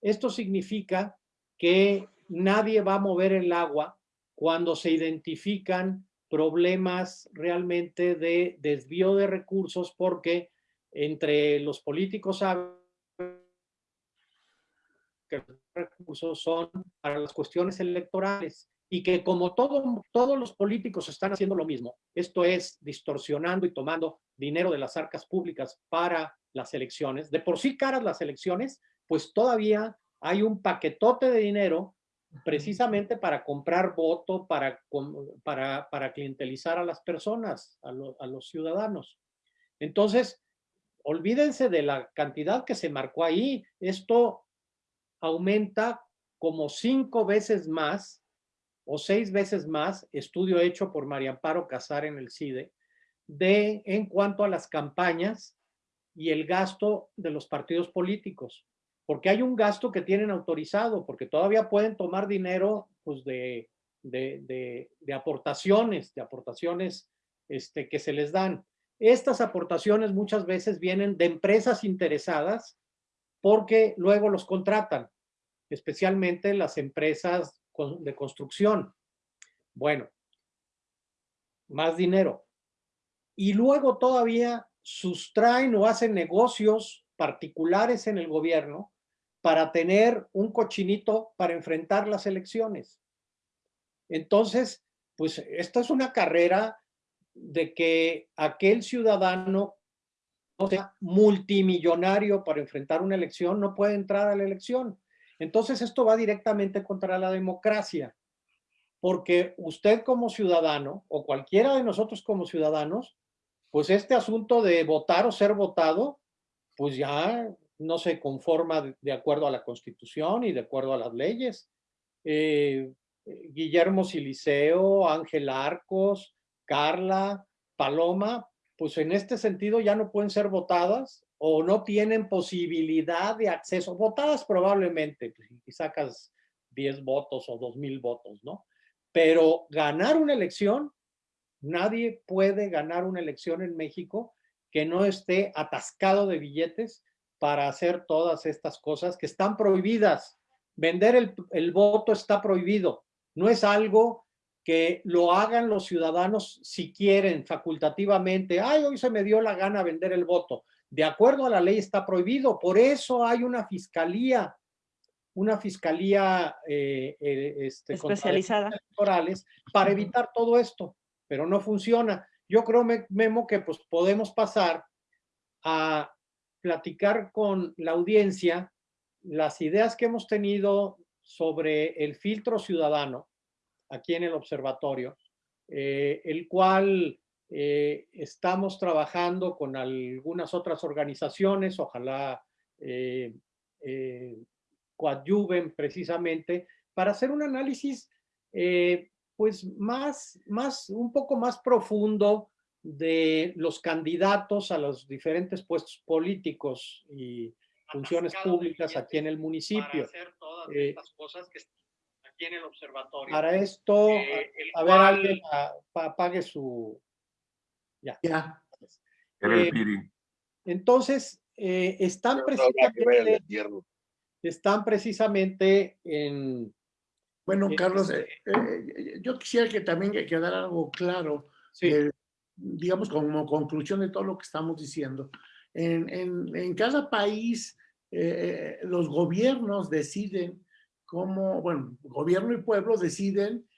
Esto significa que nadie va a mover el agua cuando se identifican problemas realmente de desvío de recursos porque entre los políticos saben que los recursos son para las cuestiones electorales y que como todo, todos los políticos están haciendo lo mismo, esto es distorsionando y tomando dinero de las arcas públicas para las elecciones, de por sí caras las elecciones, pues todavía hay un paquetote de dinero precisamente para comprar voto, para, para, para clientelizar a las personas, a, a los ciudadanos. Entonces, olvídense de la cantidad que se marcó ahí. Esto aumenta como cinco veces más o seis veces más, estudio hecho por María Amparo Casar en el CIDE, de, en cuanto a las campañas y el gasto de los partidos políticos, porque hay un gasto que tienen autorizado, porque todavía pueden tomar dinero pues, de, de, de, aportaciones, de aportaciones este, que se les dan. Estas aportaciones muchas veces vienen de empresas interesadas porque luego los contratan, especialmente las empresas de construcción. Bueno, más dinero. Y luego todavía sustraen o hacen negocios particulares en el gobierno para tener un cochinito para enfrentar las elecciones. Entonces, pues esta es una carrera de que aquel ciudadano o sea multimillonario para enfrentar una elección no puede entrar a la elección. Entonces esto va directamente contra la democracia, porque usted como ciudadano o cualquiera de nosotros como ciudadanos, pues este asunto de votar o ser votado, pues ya no se conforma de acuerdo a la constitución y de acuerdo a las leyes. Eh, Guillermo Siliceo, Ángel Arcos, Carla, Paloma, pues en este sentido ya no pueden ser votadas o no tienen posibilidad de acceso, votadas probablemente, pues, si sacas 10 votos o 2 mil votos, ¿no? Pero ganar una elección, nadie puede ganar una elección en México que no esté atascado de billetes para hacer todas estas cosas que están prohibidas. Vender el, el voto está prohibido. No es algo que lo hagan los ciudadanos si quieren facultativamente. Ay, hoy se me dio la gana vender el voto de acuerdo a la ley está prohibido. Por eso hay una fiscalía, una fiscalía eh, eh, este, especializada electorales para evitar todo esto, pero no funciona. Yo creo, Memo, que pues podemos pasar a platicar con la audiencia las ideas que hemos tenido sobre el filtro ciudadano aquí en el observatorio, eh, el cual eh, estamos trabajando con algunas otras organizaciones, ojalá eh, eh, coadyuven precisamente para hacer un análisis pues más, más, un poco más profundo de los candidatos a los diferentes puestos políticos y funciones públicas aquí en el municipio. Para hacer todas estas cosas que aquí en el observatorio. Para esto, a, ver, alguien apague su, ya. ya. Eh, entonces, eh, están, precisamente, están precisamente en... Bueno, Carlos, este eh, yo quisiera que también quedara algo claro, digamos como conclusión de todo lo que estamos diciendo. En, en, en cada país, los gobiernos deciden cómo, bueno, gobierno y pueblo deciden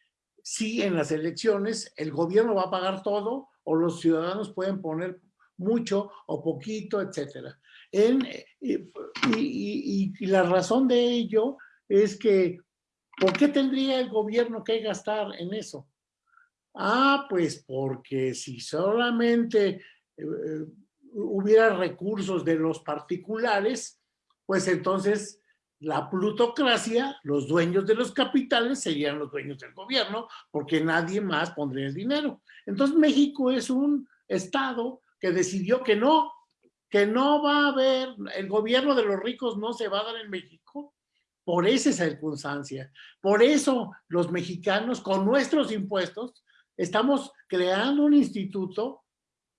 si en las elecciones el gobierno va a pagar todo o los ciudadanos pueden poner mucho o poquito, etcétera. En, y, la razón de ello es que, ¿por qué tendría el gobierno que gastar en eso? Ah, pues porque si solamente eh, hubiera recursos de los particulares, pues entonces la plutocracia, los dueños de los capitales serían los dueños del gobierno, porque nadie más pondría el dinero. Entonces México es un estado que decidió que no, que no va a haber, el gobierno de los ricos no se va a dar en México por esa circunstancia. Por eso los mexicanos con nuestros impuestos estamos creando un instituto,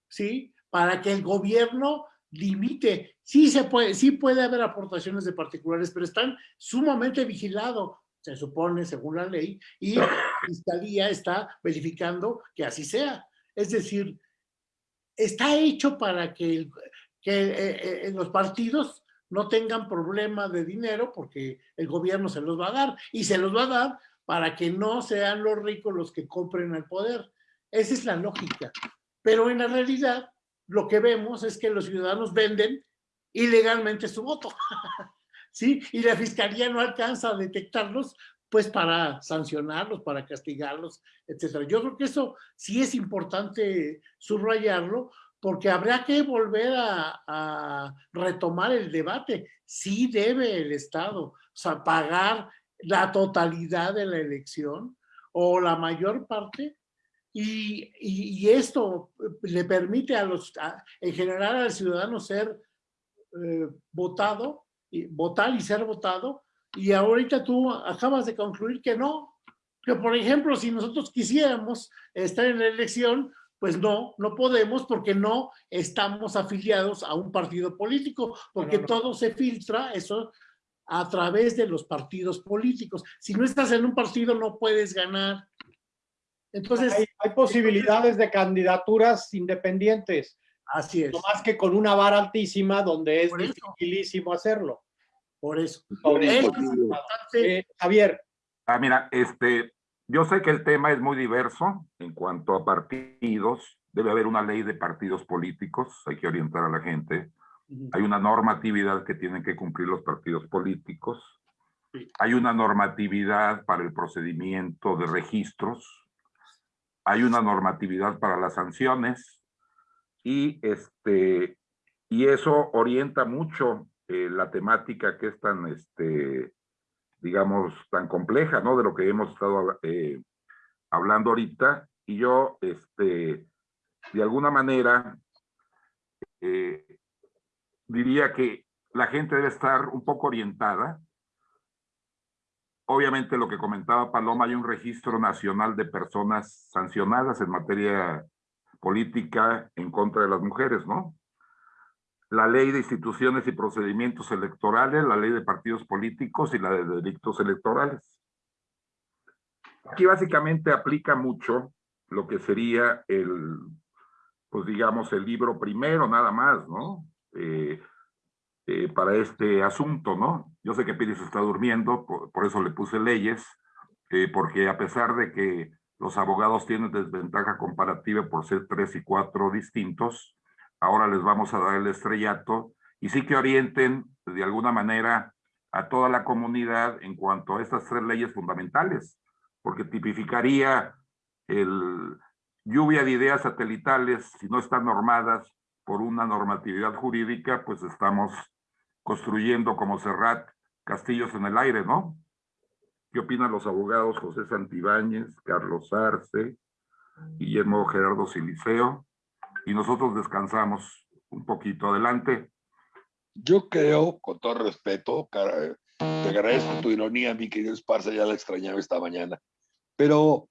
¿sí? Para que el gobierno limite. Sí, se puede, sí puede haber aportaciones de particulares, pero están sumamente vigilados, se supone, según la ley, y la Fiscalía está verificando que así sea. Es decir, está hecho para que, que eh, eh, los partidos no tengan problema de dinero porque el gobierno se los va a dar y se los va a dar para que no sean los ricos los que compren el poder. Esa es la lógica. Pero en la realidad, lo que vemos es que los ciudadanos venden ilegalmente su voto. ¿Sí? Y la fiscalía no alcanza a detectarlos pues para sancionarlos, para castigarlos, etcétera. Yo creo que eso sí es importante subrayarlo, porque habrá que volver a, retomar el debate. Sí debe el Estado, pagar la totalidad de la elección o la mayor parte y, y, esto le permite a los, en general al ciudadano ser eh, votado, y, votar y ser votado, y ahorita tú acabas de concluir que no, que por ejemplo, si nosotros quisiéramos estar en la elección, pues no, no podemos porque no estamos afiliados a un partido político, porque todo se filtra, eso a través de los partidos políticos. Si no estás en un partido no puedes ganar. Entonces... Hay, posibilidades de candidaturas independientes. Así es. No más que con una vara altísima donde es dificilísimo hacerlo. Por eso. Eh, Javier. Ah, mira, este, yo sé que el tema es muy diverso en cuanto a partidos. Debe haber una ley de partidos políticos, hay que orientar a la gente. Hay una normatividad que tienen que cumplir los partidos políticos. Hay una normatividad para el procedimiento de registros. Hay una normatividad para las sanciones. Y, este, y eso orienta mucho eh, la temática que es tan, este, digamos, tan compleja, ¿no? De lo que hemos estado eh, hablando ahorita. Y yo, este, de alguna manera, eh, diría que la gente debe estar un poco orientada. Obviamente lo que comentaba Paloma, hay un registro nacional de personas sancionadas en materia política en contra de las mujeres, ¿no? La ley de instituciones y procedimientos electorales, la ley de partidos políticos y la de delitos electorales. Aquí básicamente aplica mucho lo que sería el, pues digamos, el libro primero nada más, ¿no? Eh, eh, para este asunto, ¿no? Yo sé que Pérez está durmiendo, por, eso le puse leyes, eh, porque a pesar de que los abogados tienen desventaja comparativa por ser tres y cuatro distintos, ahora les vamos a dar el estrellato y sí que orienten de alguna manera a toda la comunidad en cuanto a estas tres leyes fundamentales, porque tipificaría el lluvia de ideas satelitales si no están normadas por una normatividad jurídica, pues estamos construyendo como Serrat castillos en el aire, ¿no? ¿Qué opinan los abogados José Santibáñez, Carlos Arce, Guillermo Gerardo Siliceo? Y nosotros descansamos un poquito. Adelante. Yo creo, con todo respeto, te agradezco tu ironía, mi querido Esparza, ya la extrañaba esta mañana, pero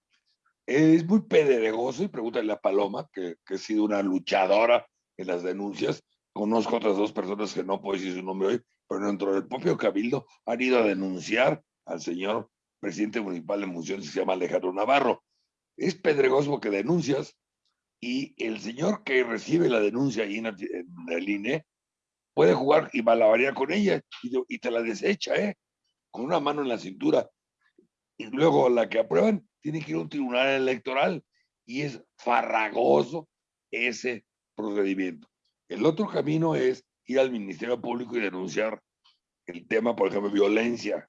es muy pedregoso y pregúntale a Paloma, que, que ha sido una luchadora en las denuncias. Conozco otras dos personas que no puedo decir su nombre hoy, pero dentro del propio Cabildo han ido a denunciar al señor presidente municipal de Munciones que se llama Alejandro Navarro. Es pedregoso porque denuncias y el señor que recibe la denuncia ahí en, el INE puede jugar y malabarear con ella y, te la desecha, ¿eh? Con una mano en la cintura. Y luego la que aprueban tiene que ir a un tribunal electoral y es farragoso ese procedimiento. El otro camino es ir al Ministerio Público y denunciar el tema, por ejemplo, violencia.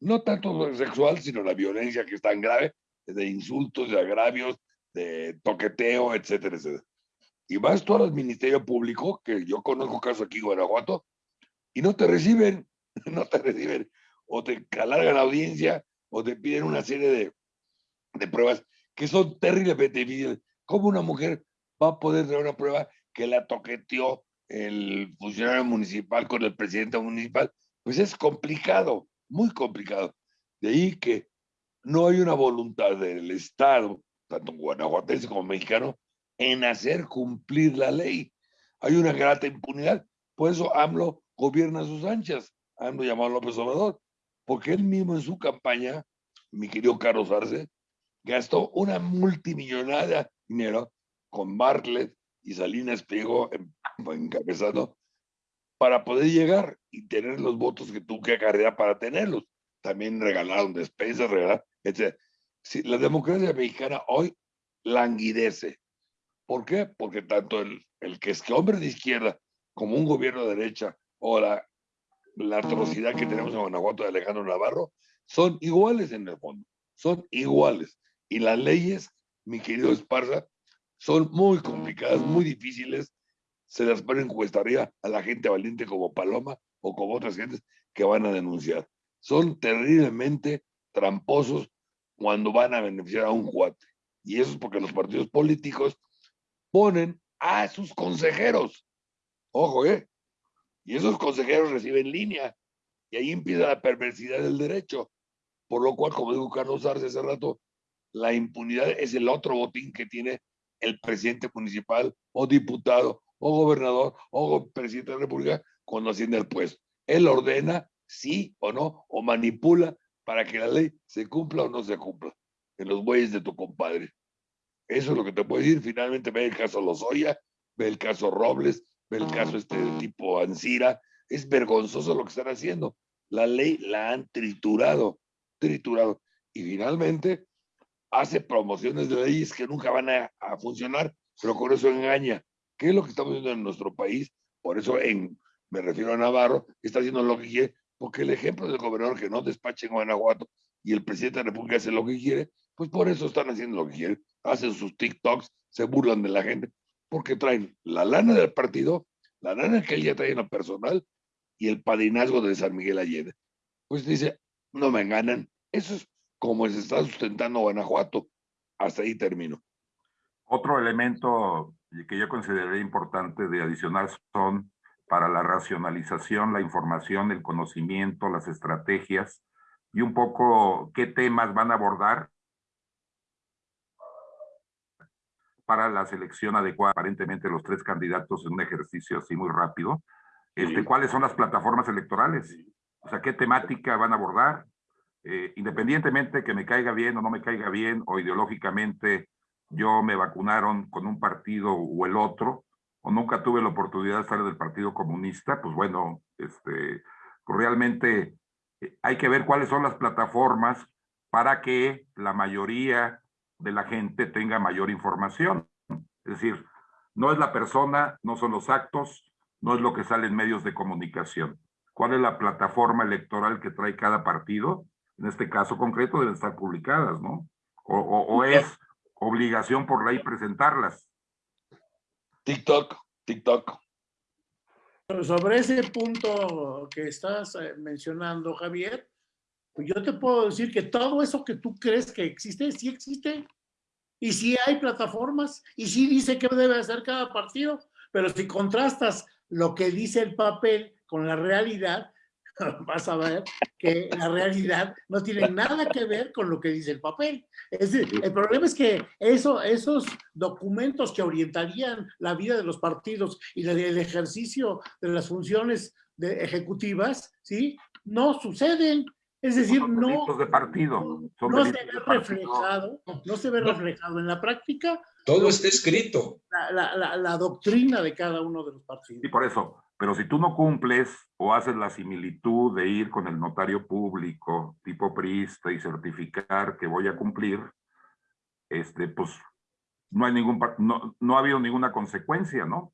No tanto sexual, sino la violencia que es tan grave, de insultos, de agravios, de toqueteo, etcétera, etcétera. Y vas tú al Ministerio Público, que yo conozco casos aquí en Guanajuato, y no te reciben, no te reciben. O te alargan la audiencia, o te piden una serie de, de pruebas que son terriblemente difíciles. ¿Cómo una mujer va a poder tener una prueba que la toqueteó el funcionario municipal con el presidente municipal, pues es complicado, muy complicado. De ahí que no hay una voluntad del Estado, tanto guanajuatense como mexicano, en hacer cumplir la ley. Hay una grata impunidad. Por eso AMLO gobierna sus anchas. AMLO llamado López Obrador, porque él mismo en su campaña, mi querido Carlos Arce, gastó una multimillonaria dinero con Bartlett y Salinas pegó encabezando para poder llegar y tener los votos que tuvo que acarrear para tenerlos. También regalaron despensas, regalaron, etc. la democracia mexicana hoy languidece. ¿Por qué? Porque tanto el, el que es que hombre de izquierda como un gobierno de derecha o la, la atrocidad que tenemos en Guanajuato de Alejandro Navarro son iguales en el fondo, son iguales. Y las leyes, mi querido Esparza, son muy complicadas, muy difíciles. Se las ponen cuesta arriba a la gente valiente como Paloma o como otras gentes que van a denunciar. Son terriblemente tramposos cuando van a beneficiar a un cuate. Y eso es porque los partidos políticos ponen a sus consejeros. Ojo, ¿eh? Y esos consejeros reciben línea. Y ahí empieza la perversidad del derecho. Por lo cual, como dijo Carlos Arce hace rato, la impunidad es el otro botín que tiene el presidente municipal o diputado o gobernador o presidente de la República cuando asciende al puesto. Él ordena sí o no, o manipula para que la ley se cumpla o no se cumpla en los bueyes de tu compadre. Eso es lo que te puedo decir. Finalmente ve el caso Lozoya, ve el caso Robles, ve el caso este de tipo Ancira. Es vergonzoso lo que están haciendo. La ley la han triturado, triturado. Y finalmente hace promociones de leyes que nunca van a, funcionar, pero con eso engaña. ¿Qué es lo que estamos viendo en nuestro país? Por eso en, me refiero a Navarro, está haciendo lo que quiere, porque el ejemplo del gobernador que no despache en Guanajuato y el presidente de la República hace lo que quiere, pues por eso están haciendo lo que quieren. Hacen sus TikToks, se burlan de la gente, porque traen la lana del partido, la lana que él ya trae en personal y el padrinazgo de San Miguel Allende. Pues dice, no me ganan. Eso es como se está sustentando Guanajuato. Hasta ahí termino. Otro elemento que yo consideraría importante de adicionar son para la racionalización, la información, el conocimiento, las estrategias y un poco qué temas van a abordar para la selección adecuada, aparentemente los tres candidatos en un ejercicio así muy rápido. Este, ¿Cuáles son las plataformas electorales? O sea, ¿qué temática van a abordar? Eh, independientemente que me caiga bien o no me caiga bien, o ideológicamente yo me vacunaron con un partido o el otro, o nunca tuve la oportunidad de estar del Partido Comunista, pues bueno, este, pues realmente eh, hay que ver cuáles son las plataformas para que la mayoría de la gente tenga mayor información. Es decir, no es la persona, no son los actos, no es lo que sale en medios de comunicación. ¿Cuál es la plataforma electoral que trae cada partido? En este caso concreto deben estar publicadas, ¿no? O, o, o es obligación por ley presentarlas. TikTok, TikTok. Sobre ese punto que estás eh, mencionando, Javier, pues yo te puedo decir que todo eso que tú crees que existe, sí existe. Y sí hay plataformas, y sí dice qué debe hacer cada partido, pero si contrastas lo que dice el papel con la realidad, vas a ver que la realidad no tiene nada que ver con lo que dice el papel. Es decir, el problema es que eso, esos documentos que orientarían la vida de los partidos y el ejercicio de las funciones de ejecutivas, ¿sí? No suceden. Es decir, no, de partido. no se ve reflejado, no se ve reflejado en la práctica. Todo está escrito. La, la, la, la, doctrina de cada uno de los partidos. Y por eso, pero si tú no cumples o haces la similitud de ir con el notario público tipo priista y certificar que voy a cumplir, este, pues no hay ningún, no, no ha habido ninguna consecuencia, ¿no?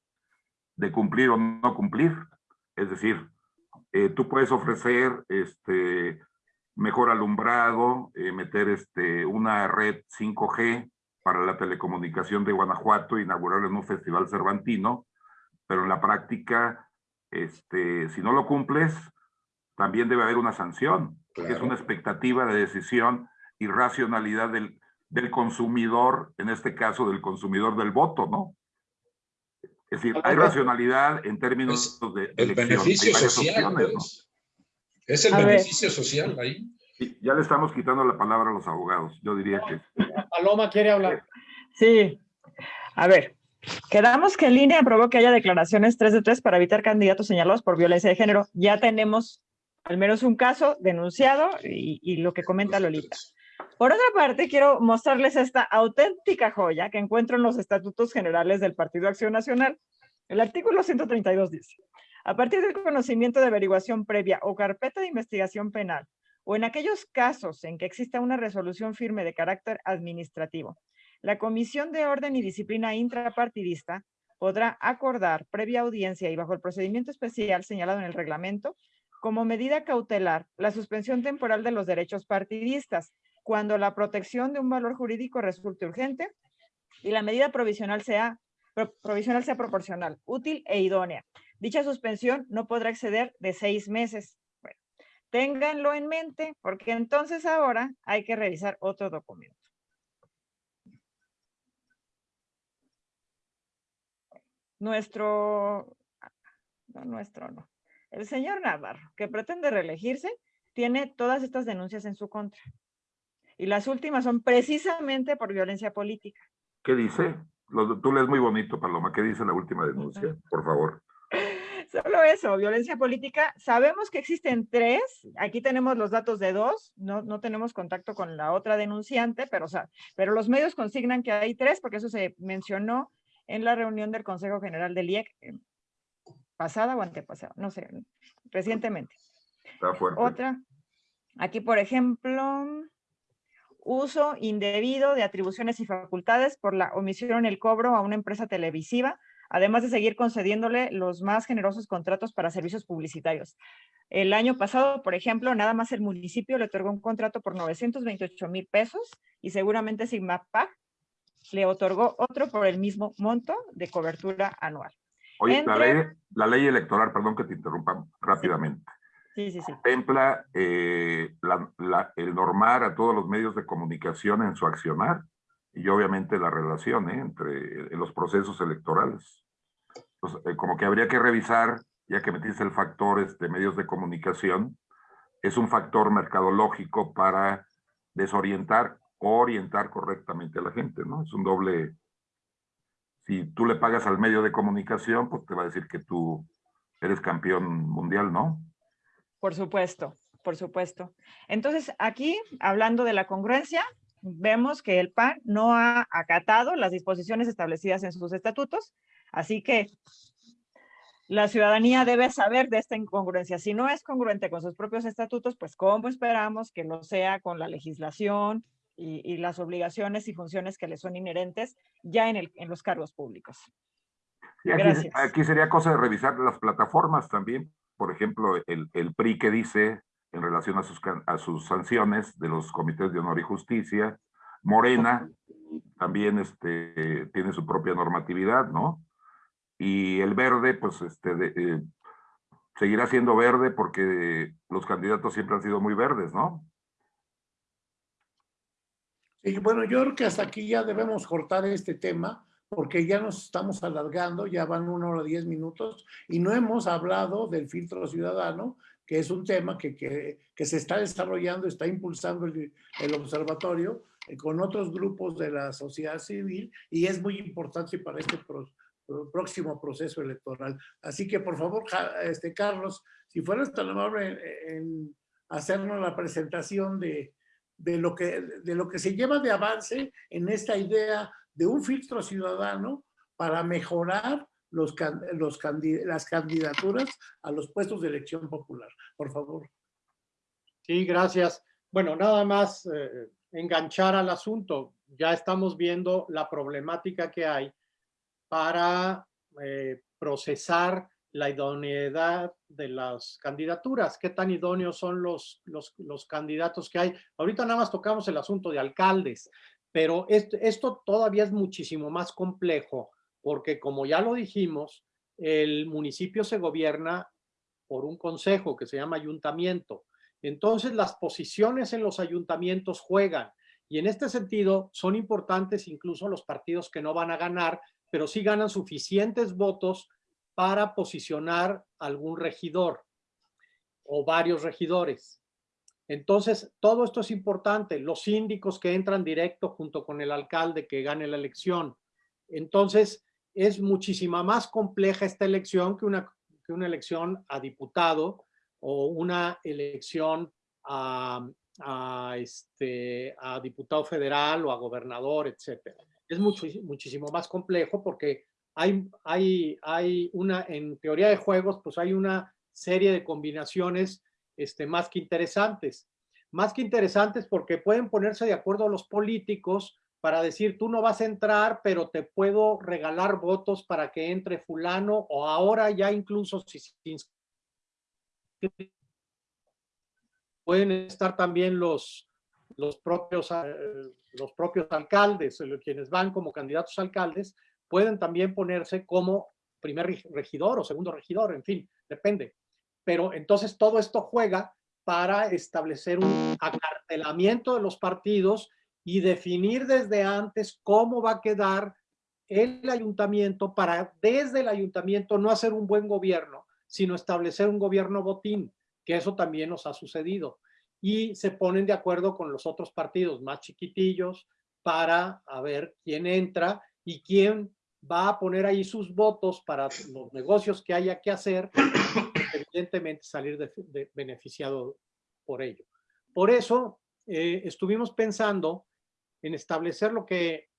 De cumplir o no cumplir. Es decir, eh, tú puedes ofrecer este, mejor alumbrado, eh, meter este, una red 5G para la telecomunicación de Guanajuato, inaugurarlo en un festival cervantino, pero en la práctica este, si no lo cumples, también debe haber una sanción, que es una expectativa de decisión y racionalidad del, del consumidor, en este caso del consumidor del voto, ¿no? Es decir, hay racionalidad en términos es de el beneficio social. Opciones, pues. Es el A ver. beneficio social ahí. Sí, ya le estamos quitando la palabra a los abogados. Yo diría que Paloma quiere hablar. Sí. A ver, quedamos que el INE aprobó que haya declaraciones 3 de 3 para evitar candidatos señalados por violencia de género. Ya tenemos al menos un caso denunciado y, y lo que comenta Lolita. Por otra parte, quiero mostrarles esta auténtica joya que encuentro en los estatutos generales del Partido Acción Nacional. El artículo 132 dice, a partir del conocimiento de averiguación previa o carpeta de investigación penal, o en aquellos casos en que exista una resolución firme de carácter administrativo, la Comisión de Orden y Disciplina Intrapartidista podrá acordar previa audiencia y bajo el procedimiento especial señalado en el reglamento, como medida cautelar, la suspensión temporal de los derechos partidistas, cuando la protección de un valor jurídico resulte urgente y la medida provisional sea, pro- provisional sea proporcional, útil e idónea. Dicha suspensión no podrá exceder de seis meses. Ténganlo en mente porque entonces ahora hay que revisar otro documento. Nuestro, no nuestro, no, el señor Navarro, que pretende reelegirse, tiene todas estas denuncias en su contra. Y las últimas son precisamente por violencia política. ¿Qué dice? Tú lees muy bonito, Paloma. ¿Qué dice la última denuncia? Por favor. Solo eso, violencia política. Sabemos que existen tres, aquí tenemos los datos de dos, no, no tenemos contacto con la otra denunciante, pero, o sea, pero los medios consignan que hay tres, porque eso se mencionó en la reunión del Consejo General del IEC, eh, pasada o antepasada, no sé, recientemente. Está fuerte. Otra, aquí por ejemplo, uso indebido de atribuciones y facultades por la omisión en el cobro a una empresa televisiva, además de seguir concediéndole los más generosos contratos para servicios publicitarios. El año pasado, por ejemplo, nada más el municipio le otorgó un contrato por 928 mil pesos y seguramente Sigmapag le otorgó otro por el mismo monto de cobertura anual. Oye, la, ley, la ley electoral, perdón que te interrumpa rápidamente. Sí, sí, sí. Contempla eh, el normar a todos los medios de comunicación en su accionar y obviamente la relación ¿eh? entre los procesos electorales. Pues, eh, como que habría que revisar, ya que metiste el factor de este, medios de comunicación, es un factor mercadológico para desorientar orientar correctamente a la gente, ¿no? Es un doble... Si tú le pagas al medio de comunicación, pues te va a decir que tú eres campeón mundial, ¿no? Por supuesto, por supuesto. Entonces, aquí, hablando de la congruencia, vemos que el PAN no ha acatado las disposiciones establecidas en sus estatutos, así que la ciudadanía debe saber de esta incongruencia. Si no es congruente con sus propios estatutos, pues ¿cómo esperamos que lo sea con la legislación y, las obligaciones y funciones que le son inherentes ya en, el, en los cargos públicos? Gracias. aquí sería cosa de revisar las plataformas también, por ejemplo, el, el PRI que dice en relación a sus, a sus sanciones de los comités de honor y justicia, Morena también este, tiene su propia normatividad, ¿no? Y el verde, pues, este, eh, seguirá siendo verde porque los candidatos siempre han sido muy verdes, ¿no? Sí, bueno, yo creo que hasta aquí ya debemos cortar este tema porque ya nos estamos alargando, ya van una hora diez minutos y no hemos hablado del filtro ciudadano, que es un tema que, que, que se está desarrollando, está impulsando el, el, observatorio eh, con otros grupos de la sociedad civil y es muy importante para este pro, próximo proceso electoral. Así que, por favor, este, Carlos, si fueras tan amable en, en hacernos la presentación de, de, lo que, de lo que se lleva de avance en esta idea de un filtro ciudadano para mejorar los, los las candidaturas a los puestos de elección popular. Por favor. Sí, gracias. Bueno, nada más eh, enganchar al asunto. Ya estamos viendo la problemática que hay para eh, procesar la idoneidad de las candidaturas, qué tan idóneos son los, los, los, candidatos que hay. Ahorita nada más tocamos el asunto de alcaldes, pero esto, esto todavía es muchísimo más complejo porque como ya lo dijimos, el municipio se gobierna por un consejo que se llama ayuntamiento. Entonces las posiciones en los ayuntamientos juegan y en este sentido son importantes incluso los partidos que no van a ganar, pero sí ganan suficientes votos para posicionar algún regidor o varios regidores. Entonces, todo esto es importante. Los síndicos que entran directo junto con el alcalde que gane la elección. Entonces, es muchísima más compleja esta elección que una, que una elección a diputado o una elección a, a, este, a diputado federal o a gobernador, etc. Es mucho, muchísimo más complejo porque hay, hay, hay una, en teoría de juegos, pues hay una serie de combinaciones este, más que interesantes. Más que interesantes porque pueden ponerse de acuerdo los políticos para decir, tú no vas a entrar, pero te puedo regalar votos para que entre fulano, o ahora ya incluso si pueden estar también los, los, propios, eh, los propios alcaldes, quienes van como candidatos alcaldes, pueden también ponerse como primer regidor o segundo regidor, en fin, depende. Pero entonces todo esto juega para establecer un acartelamiento de los partidos y definir desde antes cómo va a quedar el ayuntamiento para desde el ayuntamiento no hacer un buen gobierno, sino establecer un gobierno botín, que eso también nos ha sucedido. Y se ponen de acuerdo con los otros partidos más chiquitillos para a ver quién entra y quién va a poner ahí sus votos para los negocios que haya que hacer, evidentemente salir beneficiado por ello. Por eso eh, estuvimos pensando en establecer lo que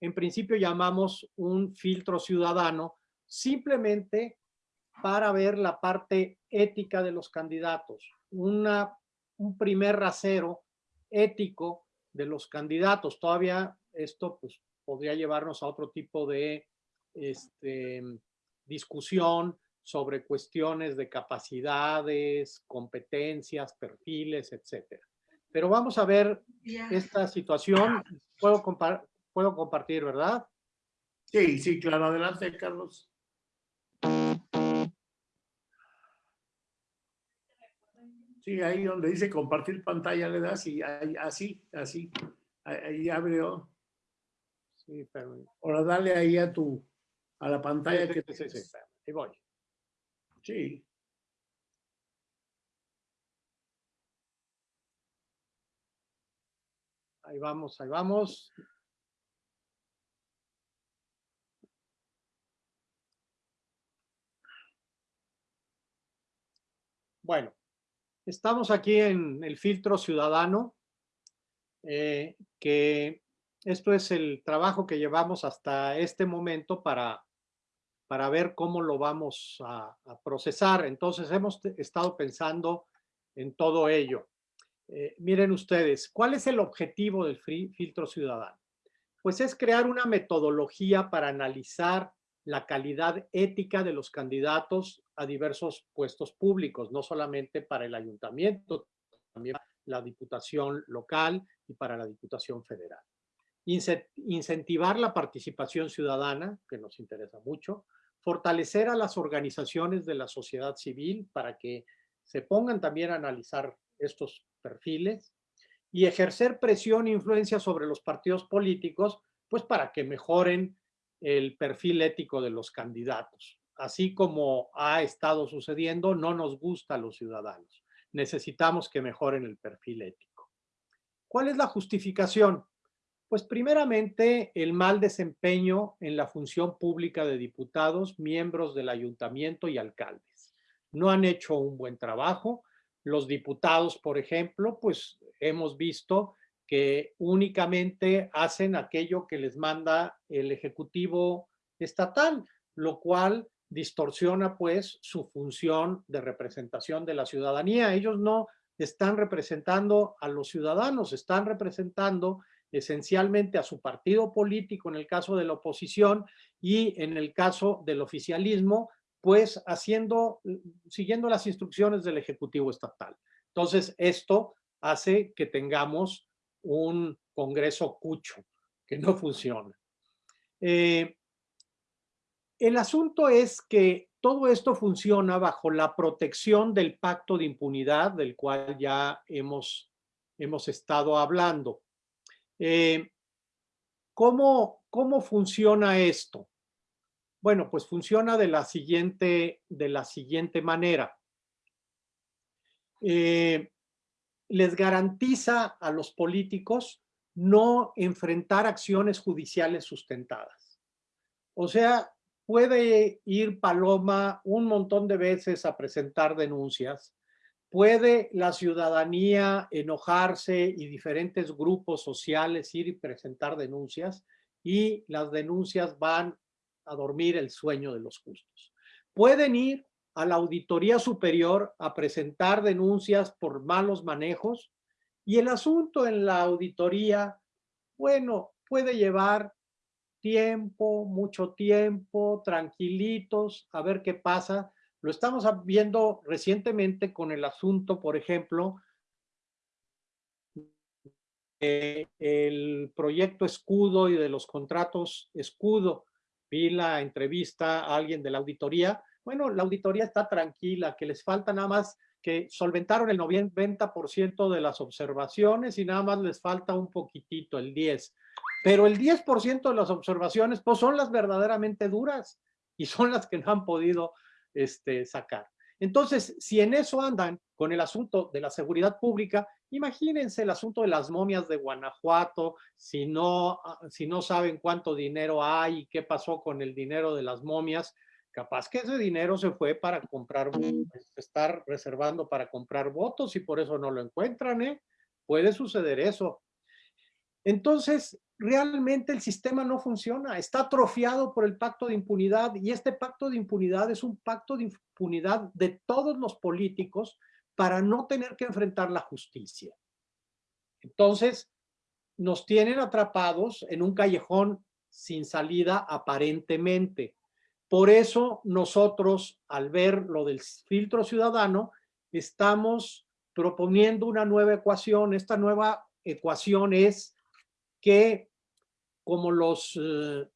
en principio llamamos un filtro ciudadano, simplemente para ver la parte ética de los candidatos, una, un primer rasero ético de los candidatos. Todavía esto pues, podría llevarnos a otro tipo de este, discusión sobre cuestiones de capacidades, competencias, perfiles, etcétera. Pero vamos a ver esta situación. Puedo, puedo compartir, ¿verdad? Sí, sí, claro. Adelante, Carlos. Sí, ahí donde dice compartir pantalla le das y ahí, así, así, ahí abre. Sí, pero... Ahora dale ahí a tu, a la pantalla que te... Sí, sí, ahí voy. Sí. Ahí vamos, ahí vamos. Bueno, estamos aquí en el filtro ciudadano, eh, que esto es el trabajo que llevamos hasta este momento para, para ver cómo lo vamos a, procesar. Entonces hemos estado pensando en todo ello. Eh, miren ustedes, ¿cuál es el objetivo del filtro ciudadano? Pues es crear una metodología para analizar la calidad ética de los candidatos a diversos puestos públicos, no solamente para el ayuntamiento, también para la diputación local y para la diputación federal. Incentivar la participación ciudadana, que nos interesa mucho, fortalecer a las organizaciones de la sociedad civil para que se pongan también a analizar estos perfiles y ejercer presión e influencia sobre los partidos políticos, pues para que mejoren el perfil ético de los candidatos. Así como ha estado sucediendo, no nos gusta a los ciudadanos. Necesitamos que mejoren el perfil ético. ¿Cuál es la justificación? Pues primeramente el mal desempeño en la función pública de diputados, miembros del ayuntamiento y alcaldes. No han hecho un buen trabajo. Los diputados, por ejemplo, pues hemos visto que únicamente hacen aquello que les manda el Ejecutivo estatal, lo cual distorsiona pues su función de representación de la ciudadanía. Ellos no están representando a los ciudadanos, están representando esencialmente a su partido político en el caso de la oposición y en el caso del oficialismo, pues haciendo, siguiendo las instrucciones del Ejecutivo Estatal. Entonces, esto hace que tengamos un Congreso cucho, que no funciona. Eh, el asunto es que todo esto funciona bajo la protección del pacto de impunidad del cual ya hemos, hemos estado hablando. Eh, ¿cómo, ¿Cómo funciona esto? Bueno, pues funciona de la siguiente, de la siguiente manera. Eh, les garantiza a los políticos no enfrentar acciones judiciales sustentadas. O sea, puede ir Paloma un montón de veces a presentar denuncias, puede la ciudadanía enojarse y diferentes grupos sociales ir y presentar denuncias y las denuncias van a dormir el sueño de los justos. Pueden ir a la Auditoría Superior a presentar denuncias por malos manejos y el asunto en la auditoría, bueno, puede llevar tiempo, mucho tiempo, tranquilitos, a ver qué pasa. Lo estamos viendo recientemente con el asunto, por ejemplo, el proyecto escudo y de los contratos escudo. Vi la entrevista a alguien de la auditoría bueno, la auditoría está tranquila, que les falta nada más que solventaron el 90% de las observaciones y nada más les falta un poquitito, el 10. Pero el 10% de las observaciones pues son las verdaderamente duras y son las que no han podido este, sacar. Entonces, si en eso andan con el asunto de la seguridad pública, imagínense el asunto de las momias de Guanajuato, si no, ah, si no saben cuánto dinero hay y qué pasó con el dinero de las momias, capaz que ese dinero se fue para comprar, estar reservando para comprar votos y por eso no lo encuentran, ¿eh? Puede suceder eso. Entonces, realmente el sistema no funciona, está atrofiado por el pacto de impunidad y este pacto de impunidad es un pacto de impunidad de todos los políticos para no tener que enfrentar la justicia. Entonces, nos tienen atrapados en un callejón sin salida aparentemente. Por eso nosotros, al ver lo del filtro ciudadano, estamos proponiendo una nueva ecuación. Esta nueva ecuación es que como los, eh,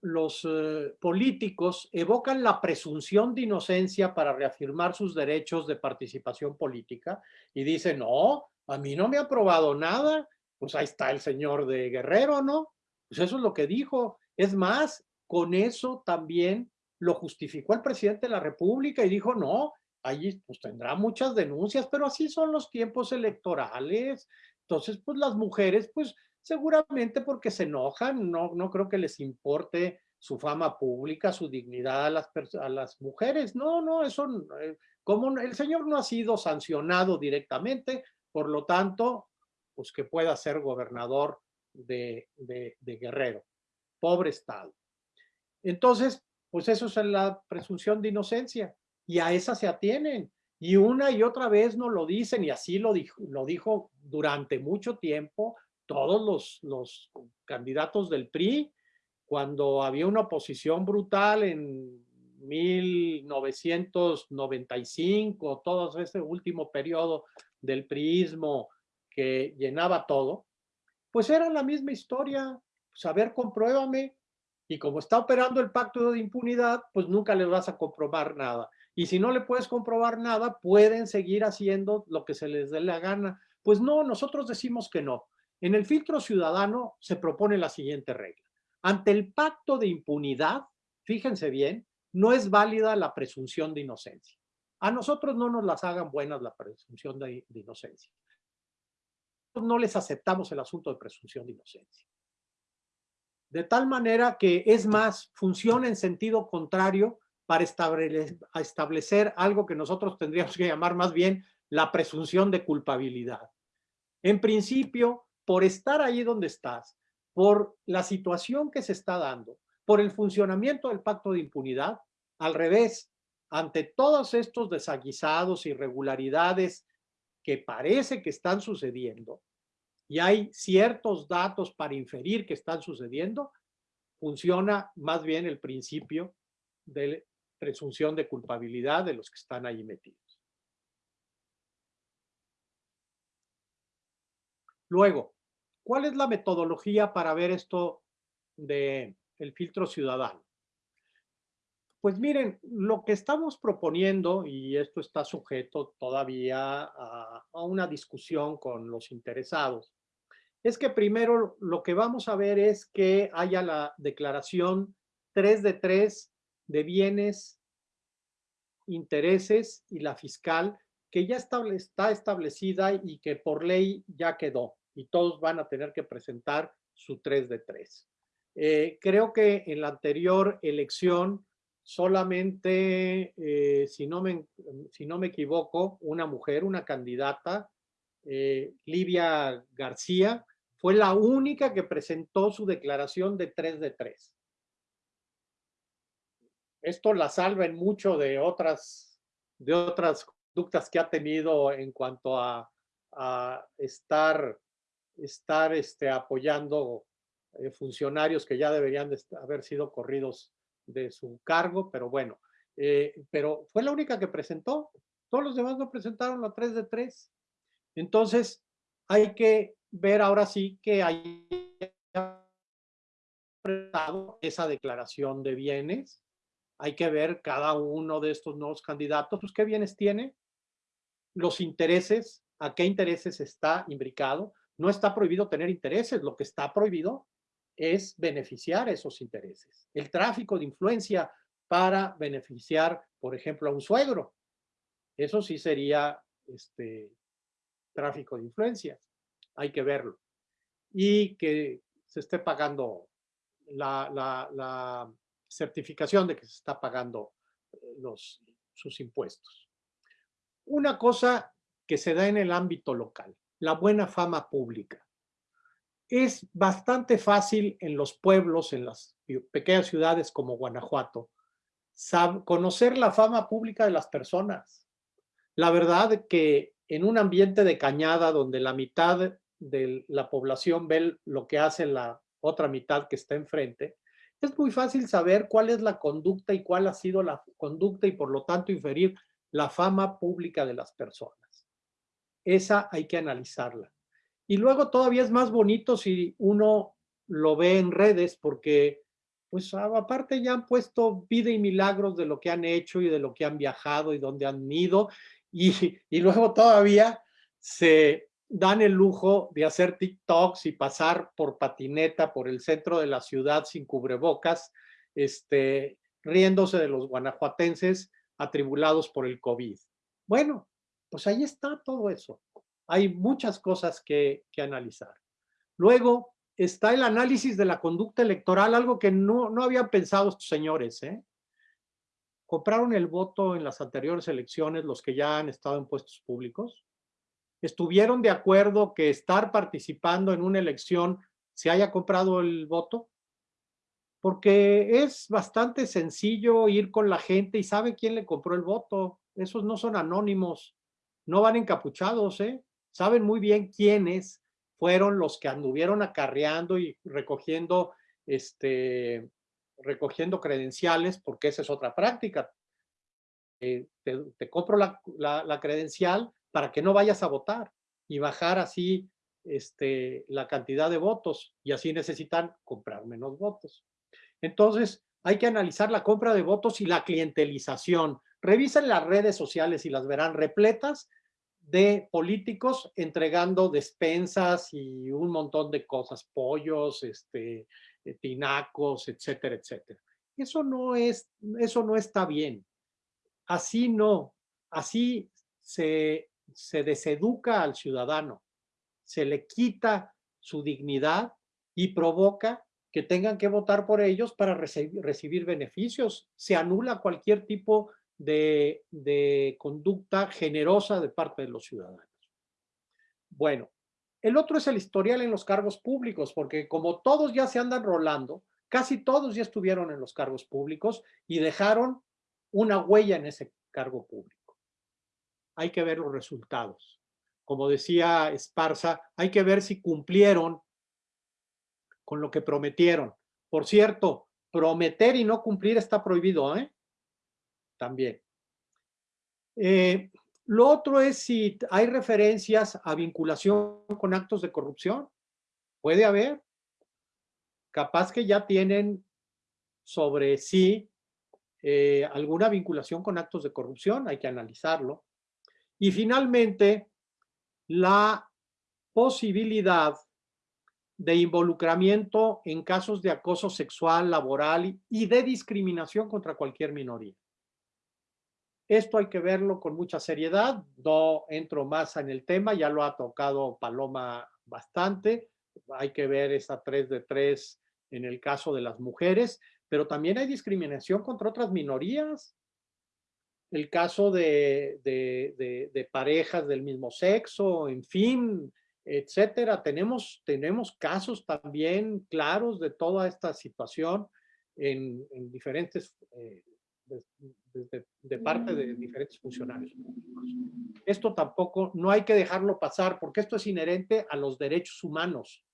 los eh, políticos evocan la presunción de inocencia para reafirmar sus derechos de participación política y dicen, no, a mí no me ha probado nada, pues ahí está el señor de Guerrero, ¿no? Pues eso es lo que dijo. Es más, con eso también lo justificó el presidente de la República y dijo, no, allí pues tendrá muchas denuncias, pero así son los tiempos electorales. Entonces, pues las mujeres, pues Seguramente porque se enojan, no, no creo que les importe su fama pública, su dignidad a las, a las mujeres. No, no, eso, eh, como el señor no ha sido sancionado directamente, por lo tanto, pues que pueda ser gobernador de, de, Guerrero. Pobre Estado. Entonces, pues eso es la presunción de inocencia y a esa se atienen. Y una y otra vez no lo dicen y así lo dijo, lo dijo durante mucho tiempo todos los, los candidatos del PRI, cuando había una oposición brutal en 1995, todo ese último periodo del priismo que llenaba todo, pues era la misma historia, saber pues, compruébame, y como está operando el pacto de impunidad, pues nunca le vas a comprobar nada. Y si no le puedes comprobar nada, pueden seguir haciendo lo que se les dé la gana. Pues no, nosotros decimos que no. En el filtro ciudadano se propone la siguiente regla. Ante el pacto de impunidad, fíjense bien, no es válida la presunción de inocencia. A nosotros no nos las hagan buenas la presunción de, inocencia. No les aceptamos el asunto de presunción de inocencia. De tal manera que, es más, funciona en sentido contrario para establecer algo que nosotros tendríamos que llamar más bien la presunción de culpabilidad. En principio, por estar ahí donde estás, por la situación que se está dando, por el funcionamiento del pacto de impunidad, al revés, ante todos estos desaguisados, irregularidades que parece que están sucediendo, y hay ciertos datos para inferir que están sucediendo, funciona más bien el principio de presunción de culpabilidad de los que están ahí metidos. Luego, ¿Cuál es la metodología para ver esto del el filtro ciudadano? Pues miren, lo que estamos proponiendo, y esto está sujeto todavía a, una discusión con los interesados, es que primero lo que vamos a ver es que haya la declaración 3 de 3 de bienes, intereses y la fiscal, que ya está establecida y que por ley ya quedó y todos van a tener que presentar su 3 de 3. Eh, creo que en la anterior elección solamente, eh, si, no me, si no me equivoco, una mujer, una candidata, eh, Livia García, fue la única que presentó su declaración de 3 de 3. Esto la salva en mucho de otras, de otras conductas que ha tenido en cuanto a, a estar estar este, apoyando eh, funcionarios que ya deberían haber sido corridos de su cargo, pero bueno, eh, pero fue la única que presentó. Todos los demás no presentaron la 3 de 3. Entonces, hay que ver ahora sí que hay esa declaración de bienes. Hay que ver cada uno de estos nuevos candidatos, pues qué bienes tiene, los intereses, a qué intereses está imbricado, no está prohibido tener intereses, lo que está prohibido es beneficiar esos intereses. El tráfico de influencia para beneficiar, por ejemplo, a un suegro. Eso sí sería este, tráfico de influencia. Hay que verlo. Y que se esté pagando la, certificación de que se está pagando eh, los, sus impuestos. Una cosa que se da en el ámbito local, la buena fama pública. Es bastante fácil en los pueblos, en las pequeñas ciudades como Guanajuato, conocer la fama pública de las personas. La verdad que en un ambiente de cañada donde la mitad de la población ve lo que hace la otra mitad que está enfrente, es muy fácil saber cuál es la conducta y cuál ha sido la conducta y por lo tanto inferir la fama pública de las personas. Esa hay que analizarla. Y luego todavía es más bonito si uno lo ve en redes porque pues aparte ya han puesto vida y milagros de lo que han hecho y de lo que han viajado y dónde han ido y, y luego todavía se dan el lujo de hacer TikToks y pasar por patineta por el centro de la ciudad sin cubrebocas, este, riéndose de los guanajuatenses atribulados por el COVID. Bueno, pues ahí está todo eso. Hay muchas cosas que, analizar. Luego está el análisis de la conducta electoral, algo que no, no habían pensado estos señores. ¿eh? Compraron el voto en las anteriores elecciones los que ya han estado en puestos públicos estuvieron de acuerdo que estar participando en una elección se haya comprado el voto? Porque es bastante sencillo ir con la gente y sabe quién le compró el voto. Esos no son anónimos, no van encapuchados, ¿eh? Saben muy bien quiénes fueron los que anduvieron acarreando y recogiendo, este, recogiendo credenciales, porque esa es otra práctica. Eh, te, compro la, la credencial, para que no vayas a votar y bajar así este, la cantidad de votos y así necesitan comprar menos votos. Entonces, hay que analizar la compra de votos y la clientelización. Revisen las redes sociales y las verán repletas de políticos entregando despensas y un montón de cosas, pollos, este, eh, tinacos, etcétera, etcétera. Eso no, es, eso no está bien. Así no. Así se se deseduca al ciudadano, se le quita su dignidad y provoca que tengan que votar por ellos para recibir, beneficios. Se anula cualquier tipo de, conducta generosa de parte de los ciudadanos. Bueno, el otro es el historial en los cargos públicos, porque como todos ya se andan rolando, casi todos ya estuvieron en los cargos públicos y dejaron una huella en ese cargo público hay que ver los resultados. Como decía Esparza, hay que ver si cumplieron con lo que prometieron. Por cierto, prometer y no cumplir está prohibido, ¿eh? También. Eh, lo otro es si hay referencias a vinculación con actos de corrupción. Puede haber. Capaz que ya tienen sobre sí eh, alguna vinculación con actos de corrupción, hay que analizarlo. Y finalmente, la posibilidad de involucramiento en casos de acoso sexual, laboral y de discriminación contra cualquier minoría. Esto hay que verlo con mucha seriedad, no entro más en el tema, ya lo ha tocado Paloma bastante, hay que ver esa 3 de 3 en el caso de las mujeres, pero también hay discriminación contra otras minorías, el caso de, de, parejas del mismo sexo, en fin, etcétera. Tenemos, tenemos casos también claros de toda esta situación en, diferentes, eh, de, parte de diferentes funcionarios públicos. Esto tampoco, no hay que dejarlo pasar porque esto es inherente a los derechos humanos.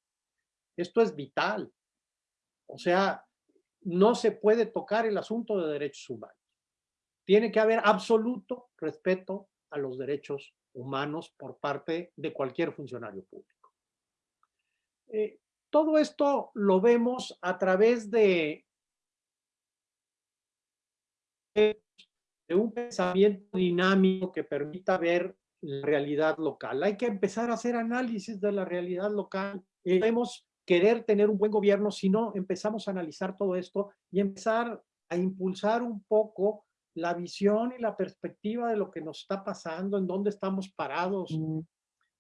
Esto es vital. O sea, no se puede tocar el asunto de derechos humanos tiene que haber absoluto respeto a los derechos humanos por parte de cualquier funcionario público. Eh, todo esto lo vemos a través de, de un pensamiento dinámico que permita ver la realidad local. Hay que empezar a hacer análisis de la realidad local. Eh, vemos querer tener un buen gobierno si no empezamos a analizar todo esto y empezar a impulsar un poco la visión y la perspectiva de lo que nos está pasando, en dónde estamos parados.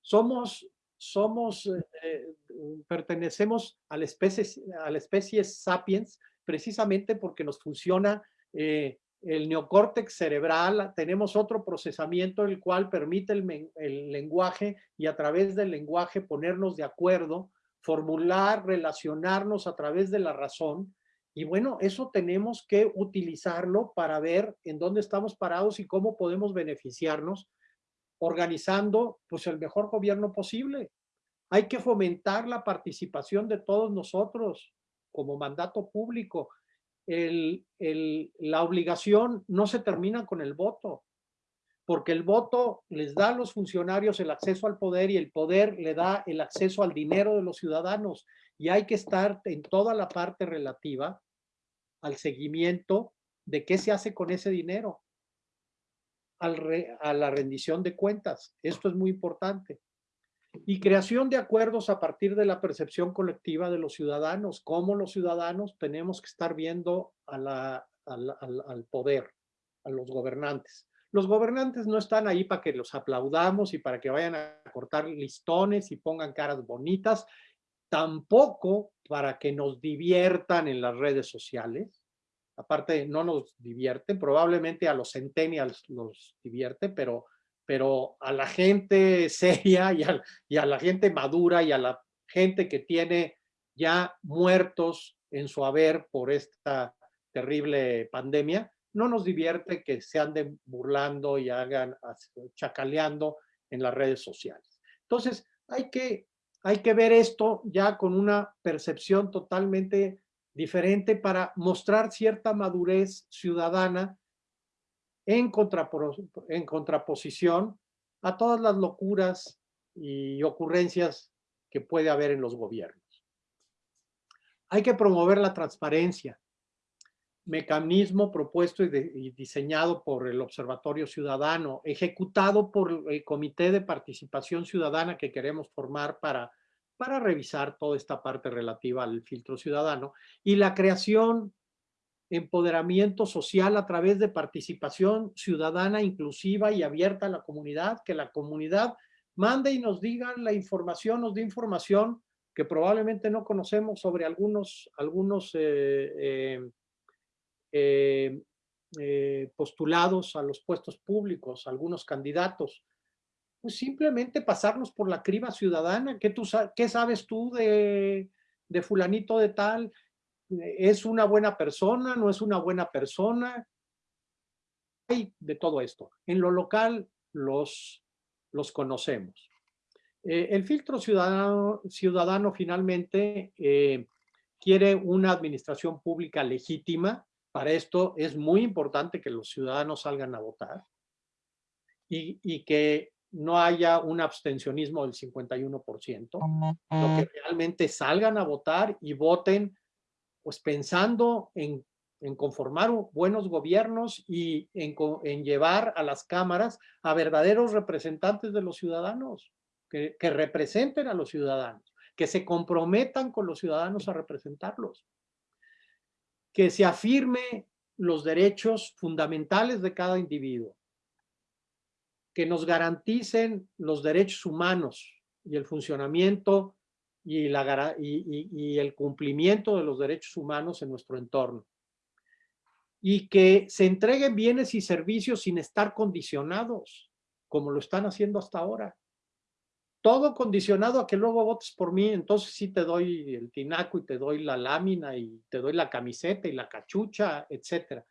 Somos, somos, eh, eh, pertenecemos a la, especie, a la especie sapiens precisamente porque nos funciona eh, el neocórtex cerebral, tenemos otro procesamiento el cual permite el, lenguaje y a través del lenguaje ponernos de acuerdo, formular, relacionarnos a través de la razón y bueno, eso tenemos que utilizarlo para ver en dónde estamos parados y cómo podemos beneficiarnos organizando pues el mejor gobierno posible. Hay que fomentar la participación de todos nosotros como mandato público. La obligación no se termina con el voto, porque el voto les da a los funcionarios el acceso al poder y el poder le da el acceso al dinero de los ciudadanos. Y hay que estar en toda la parte relativa al seguimiento de qué se hace con ese dinero, a la rendición de cuentas. Esto es muy importante. Y creación de acuerdos a partir de la percepción colectiva de los ciudadanos, cómo los ciudadanos tenemos que estar viendo al poder, a los gobernantes. Los gobernantes no están ahí para que los aplaudamos y para que vayan a cortar listones y pongan caras bonitas, tampoco para que nos diviertan en las redes sociales. Aparte, no nos divierten, probablemente a los centennials los divierte, pero, pero a la gente seria y a, la gente madura y a la gente que tiene ya muertos en su haber por esta terrible pandemia, no nos divierte que se anden burlando y hagan chacaleando en las redes sociales. Entonces, hay que hay que ver esto ya con una percepción totalmente diferente para mostrar cierta madurez ciudadana en, contraposición a todas las locuras y ocurrencias que puede haber en los gobiernos. Hay que promover la transparencia, mecanismo propuesto y, diseñado por el Observatorio Ciudadano, ejecutado por el Comité de Participación Ciudadana que queremos formar para, para revisar toda esta parte relativa al filtro ciudadano y la creación, empoderamiento social a través de participación ciudadana inclusiva y abierta a la comunidad, que la comunidad mande y nos diga la información, nos dé información que probablemente no conocemos sobre algunos, algunos eh, eh, eh, postulados a los puestos públicos, algunos candidatos, pues simplemente pasarnos por la criba ciudadana. ¿Qué, tú, qué sabes tú de, de fulanito de tal? ¿Es una buena persona? ¿No es una buena persona? Hay de todo esto. En lo local los, los conocemos. Eh, el filtro ciudadano, ciudadano finalmente quiere una administración pública legítima, para esto es muy importante que los ciudadanos salgan a votar y, que no haya un abstencionismo del 51%, lo que realmente salgan a votar y voten pues pensando en, conformar buenos gobiernos y en, llevar a las cámaras a verdaderos representantes de los ciudadanos, que representen a los ciudadanos, que se comprometan con los ciudadanos a representarlos. Que se afirme los derechos fundamentales de cada individuo, que nos garanticen los derechos humanos y el funcionamiento y, la, y, el cumplimiento de los derechos humanos en nuestro entorno. Y que se entreguen bienes y servicios sin estar condicionados, como lo están haciendo hasta ahora todo condicionado a que luego votes por mí, entonces sí te doy el tinaco y te doy la lámina y te doy la camiseta y la cachucha, etcétera.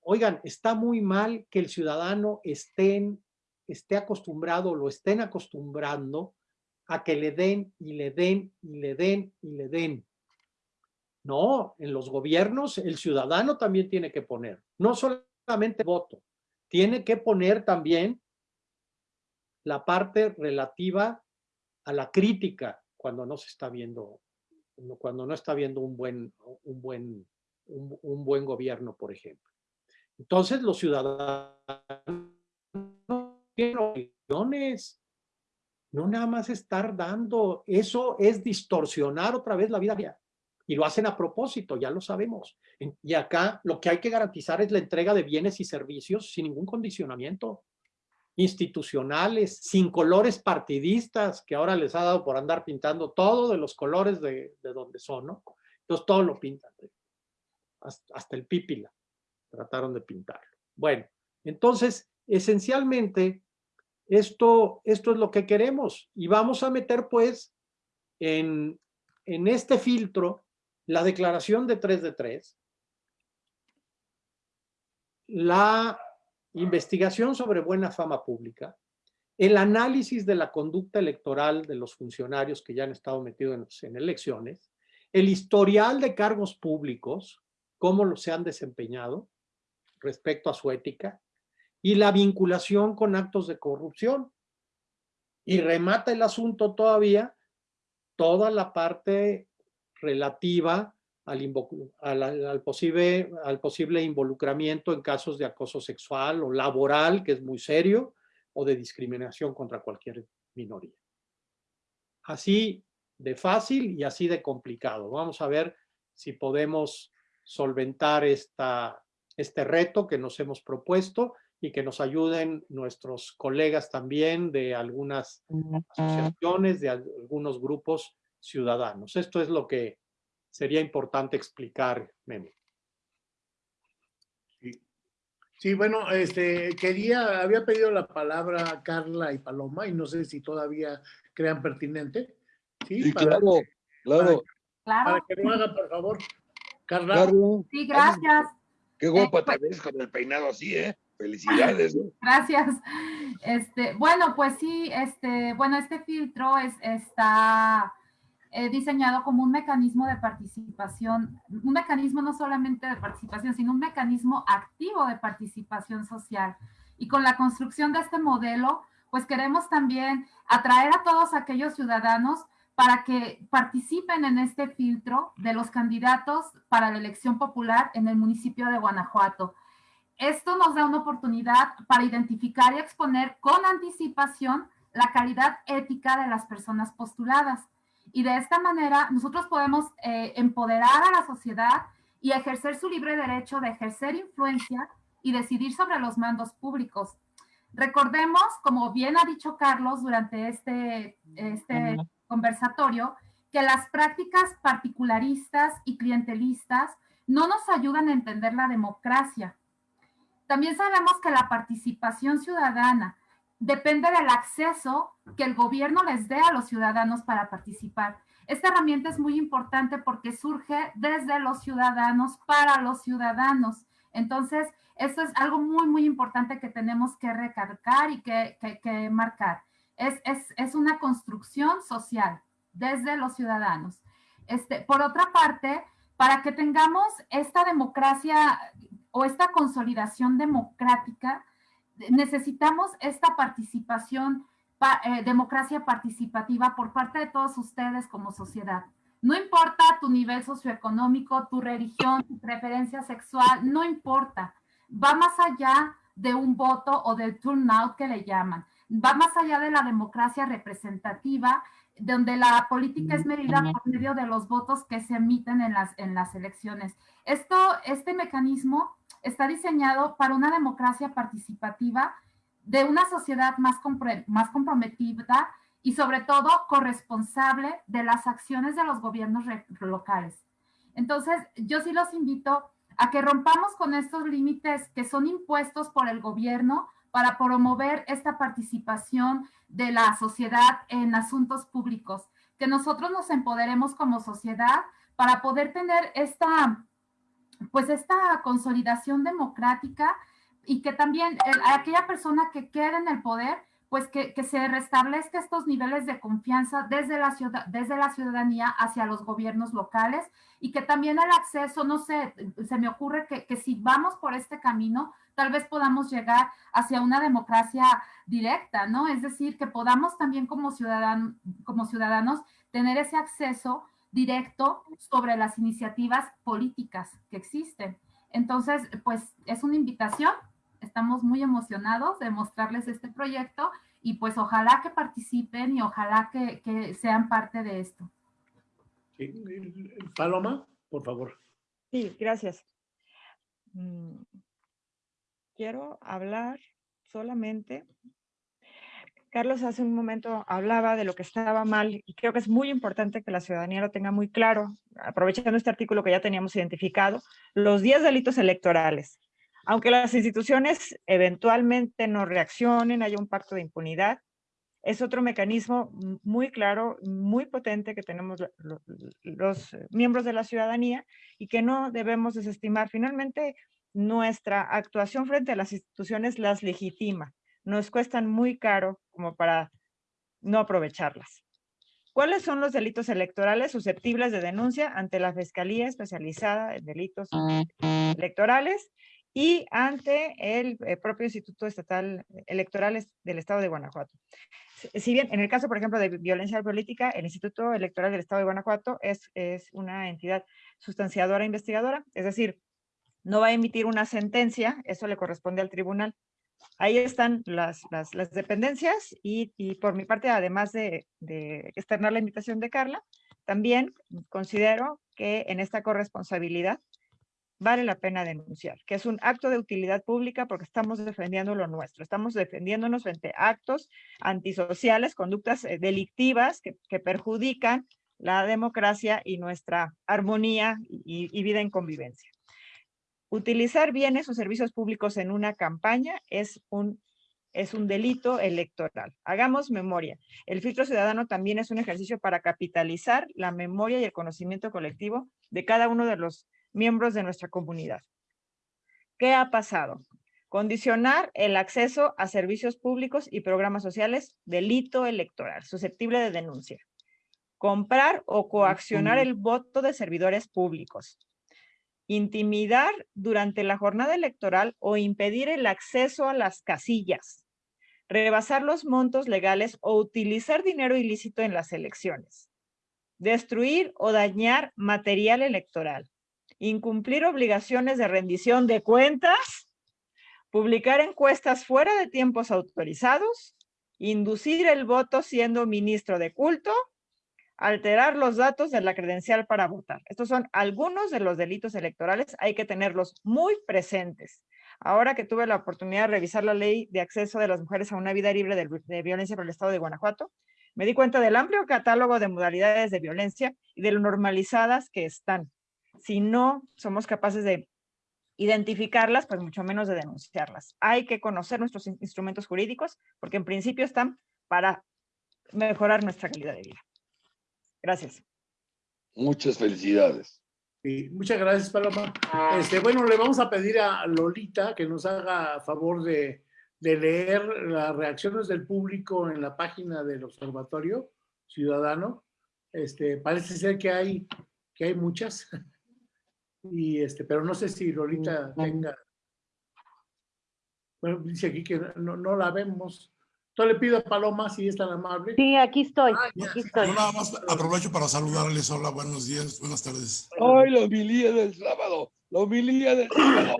Oigan, está muy mal que el ciudadano estén, esté acostumbrado, lo estén acostumbrando a que le den y le den y le den y le den. No, en los gobiernos el ciudadano también tiene que poner, no solamente voto, tiene que poner también la parte relativa a la crítica cuando no se está viendo, cuando no está viendo un buen, un buen, un, buen gobierno, por ejemplo. Entonces los ciudadanos tienen opiniones, no nada más estar dando, eso es distorsionar otra vez la vida real. Y lo hacen a propósito, ya lo sabemos. Y acá lo que hay que garantizar es la entrega de bienes y servicios sin ningún condicionamiento institucionales, sin colores partidistas, que ahora les ha dado por andar pintando todo de los colores de, donde son, ¿no? Entonces todo lo pintan, hasta, el pípila trataron de pintarlo. Bueno, entonces, esencialmente, esto, esto es lo que queremos. Y vamos a meter pues en, en este filtro la declaración de 3 de 3, la investigación sobre buena fama pública, el análisis de la conducta electoral de los funcionarios que ya han estado metidos en, elecciones, el historial de cargos públicos, cómo se han desempeñado respecto a su ética, y la vinculación con actos de corrupción. Y remata el asunto todavía toda la parte relativa al, posible, al posible involucramiento en casos de acoso sexual o laboral, que es muy serio, o de discriminación contra cualquier minoría. Así de fácil y así de complicado. Vamos a ver si podemos solventar esta, este reto que nos hemos propuesto y que nos ayuden nuestros colegas también de algunas asociaciones, de algunos grupos ciudadanos. Esto es lo que sería importante explicar, Memo. Sí. bueno, este, quería, había pedido la palabra Carla y Paloma y no sé si todavía crean pertinente. Sí, claro, claro. Para, que lo haga, por favor. Carla. Sí, gracias. Qué guapa te ves con el peinado así, ¿eh? Felicidades. Gracias. Este, bueno, pues sí, este, bueno, este filtro es, está diseñado como un mecanismo de participación, un mecanismo no solamente de participación, sino un mecanismo activo de participación social. Y con la construcción de este modelo, pues queremos también atraer a todos aquellos ciudadanos para que participen en este filtro de los candidatos para la elección popular en el municipio de Guanajuato. Esto nos da una oportunidad para identificar y exponer con anticipación la calidad ética de las personas postuladas y de esta manera nosotros podemos eh, empoderar a la sociedad y ejercer su libre derecho de ejercer influencia y decidir sobre los mandos públicos. Recordemos, como bien ha dicho Carlos durante este, este conversatorio, que las prácticas particularistas y clientelistas no nos ayudan a entender la democracia. También sabemos que la participación ciudadana, depende del acceso que el gobierno les dé a los ciudadanos para participar. Esta herramienta es muy importante porque surge desde los ciudadanos para los ciudadanos. Entonces, esto es algo muy, muy importante que tenemos que recargar y que, que, marcar. Es, es, es, una construcción social desde los ciudadanos. Este, por otra parte, para que tengamos esta democracia o esta consolidación democrática, necesitamos esta participación, eh, democracia participativa por parte de todos ustedes como sociedad. No importa tu nivel socioeconómico, tu religión, tu preferencia sexual, no importa. Va más allá de un voto o del turnout que le llaman. Va más allá de la democracia representativa, donde la política es medida por medio de los votos que se emiten en las, en las elecciones. Esto, este mecanismo está diseñado para una democracia participativa de una sociedad más, más comprometida y sobre todo corresponsable de las acciones de los gobiernos locales. Entonces, yo sí los invito a que rompamos con estos límites que son impuestos por el gobierno para promover esta participación de la sociedad en asuntos públicos, que nosotros nos empoderemos como sociedad para poder tener esta pues esta consolidación democrática y que también aquella persona que quede en el poder, pues que, se restablezca estos niveles de confianza desde la, ciudad, desde la ciudadanía hacia los gobiernos locales y que también el acceso, no sé, se me ocurre que, que si vamos por este camino, tal vez podamos llegar hacia una democracia directa, ¿no? Es decir, que podamos también como, ciudadan, como ciudadanos tener ese acceso directo sobre las iniciativas políticas que existen. Entonces, pues es una invitación. Estamos muy emocionados de mostrarles este proyecto y pues ojalá que participen y ojalá que, que sean parte de esto. Sí. Paloma, por favor. Sí, gracias. Mm, Quiero hablar solamente Carlos hace un momento hablaba de lo que estaba mal y creo que es muy importante que la ciudadanía lo tenga muy claro, aprovechando este artículo que ya teníamos identificado, los 10 delitos electorales. Aunque las instituciones eventualmente no reaccionen, haya un pacto de impunidad, es otro mecanismo muy claro, muy potente que tenemos los miembros de la ciudadanía y que no debemos desestimar. Finalmente, nuestra actuación frente a las instituciones las legitima nos cuestan muy caro como para no aprovecharlas. ¿Cuáles son los delitos electorales susceptibles de denuncia ante la Fiscalía Especializada en Delitos Electorales y ante el, eh, propio Instituto Estatal Electoral del Estado de Guanajuato? Si bien en el caso, por ejemplo, de violencia política, el Instituto Electoral del Estado de Guanajuato es, es una entidad sustanciadora e investigadora, es decir, no va a emitir una sentencia, eso le corresponde al tribunal, ahí están las, dependencias y, por mi parte, además de, externar la invitación de Carla, también considero que en esta corresponsabilidad vale la pena denunciar, que es un acto de utilidad pública porque estamos defendiendo lo nuestro, estamos defendiéndonos frente a actos antisociales, conductas eh, delictivas que perjudican la democracia y nuestra armonía y vida en convivencia. Utilizar bienes o servicios públicos en una campaña es un, es un delito electoral. Hagamos memoria. El filtro ciudadano también es un ejercicio para capitalizar la memoria y el conocimiento colectivo de cada uno de los miembros de nuestra comunidad. ¿Qué ha pasado? Condicionar el acceso a servicios públicos y programas sociales, delito electoral, susceptible de denuncia. Comprar o coaccionar el voto de servidores públicos intimidar durante la jornada electoral o impedir el acceso a las casillas, rebasar los montos legales o utilizar dinero ilícito en las elecciones, destruir o dañar material electoral, incumplir obligaciones de rendición de cuentas, publicar encuestas fuera de tiempos autorizados, inducir el voto siendo ministro de culto, alterar los datos de la credencial para votar. Estos son algunos de los delitos electorales, hay que tenerlos muy presentes. Ahora que tuve la oportunidad de revisar la ley de acceso de las mujeres a una vida libre de, violencia por el Estado de Guanajuato, me di cuenta del amplio catálogo de modalidades de violencia y de lo normalizadas que están. Si no somos capaces de identificarlas, pues mucho menos de denunciarlas. Hay que conocer nuestros instrumentos jurídicos porque en principio están para mejorar nuestra calidad de vida. Gracias. Muchas felicidades. muchas gracias, Paloma. Este, bueno, le vamos a pedir a Lolita que nos haga favor de, leer las reacciones del público en la página del Observatorio Ciudadano. Este, parece ser que hay, que hay muchas. Y este, pero no sé si Lolita tenga. Bueno, dice aquí que no, no la vemos. Entonces le pido a Paloma si es tan amable. Sí, aquí estoy, ah, aquí estoy. Yo nada más aprovecho para saludarles. Hola, buenos días, buenas tardes. ¡Ay, la homilía del sábado! ¡La homilía del sábado!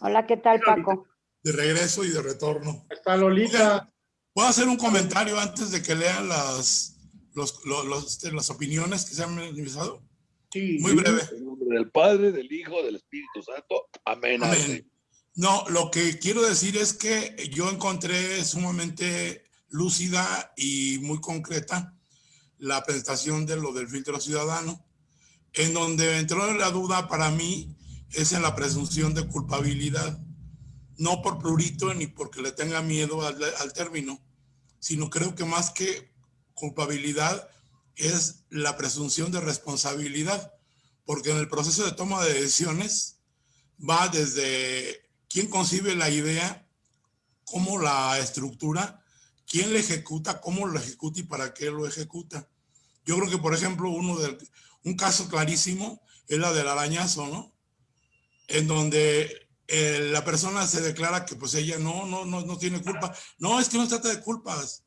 Hola, ¿qué tal, Paco? De regreso y de retorno. Está Lolita. ¿Puedo hacer un comentario antes de que lean las, los, los, este, las opiniones que se han manifestado? Sí. Muy breve. En nombre del Padre, del Hijo, del Espíritu Santo. Amén. Amén. No, lo que quiero decir es que yo encontré sumamente lúcida y muy concreta la presentación de lo del filtro ciudadano, en donde entró la duda para mí es en la presunción de culpabilidad, no por plurito ni porque le tenga miedo al, al término, sino creo que más que culpabilidad es la presunción de responsabilidad, porque en el proceso de toma de decisiones va desde quién concibe la idea, cómo la estructura, quién la ejecuta, cómo lo ejecuta y para qué lo ejecuta. Yo creo que, por ejemplo, uno de, un caso clarísimo es la del arañazo, ¿no? En donde eh, la persona se declara que pues ella no, no, no, no tiene culpa. No, es que no se trata de culpas.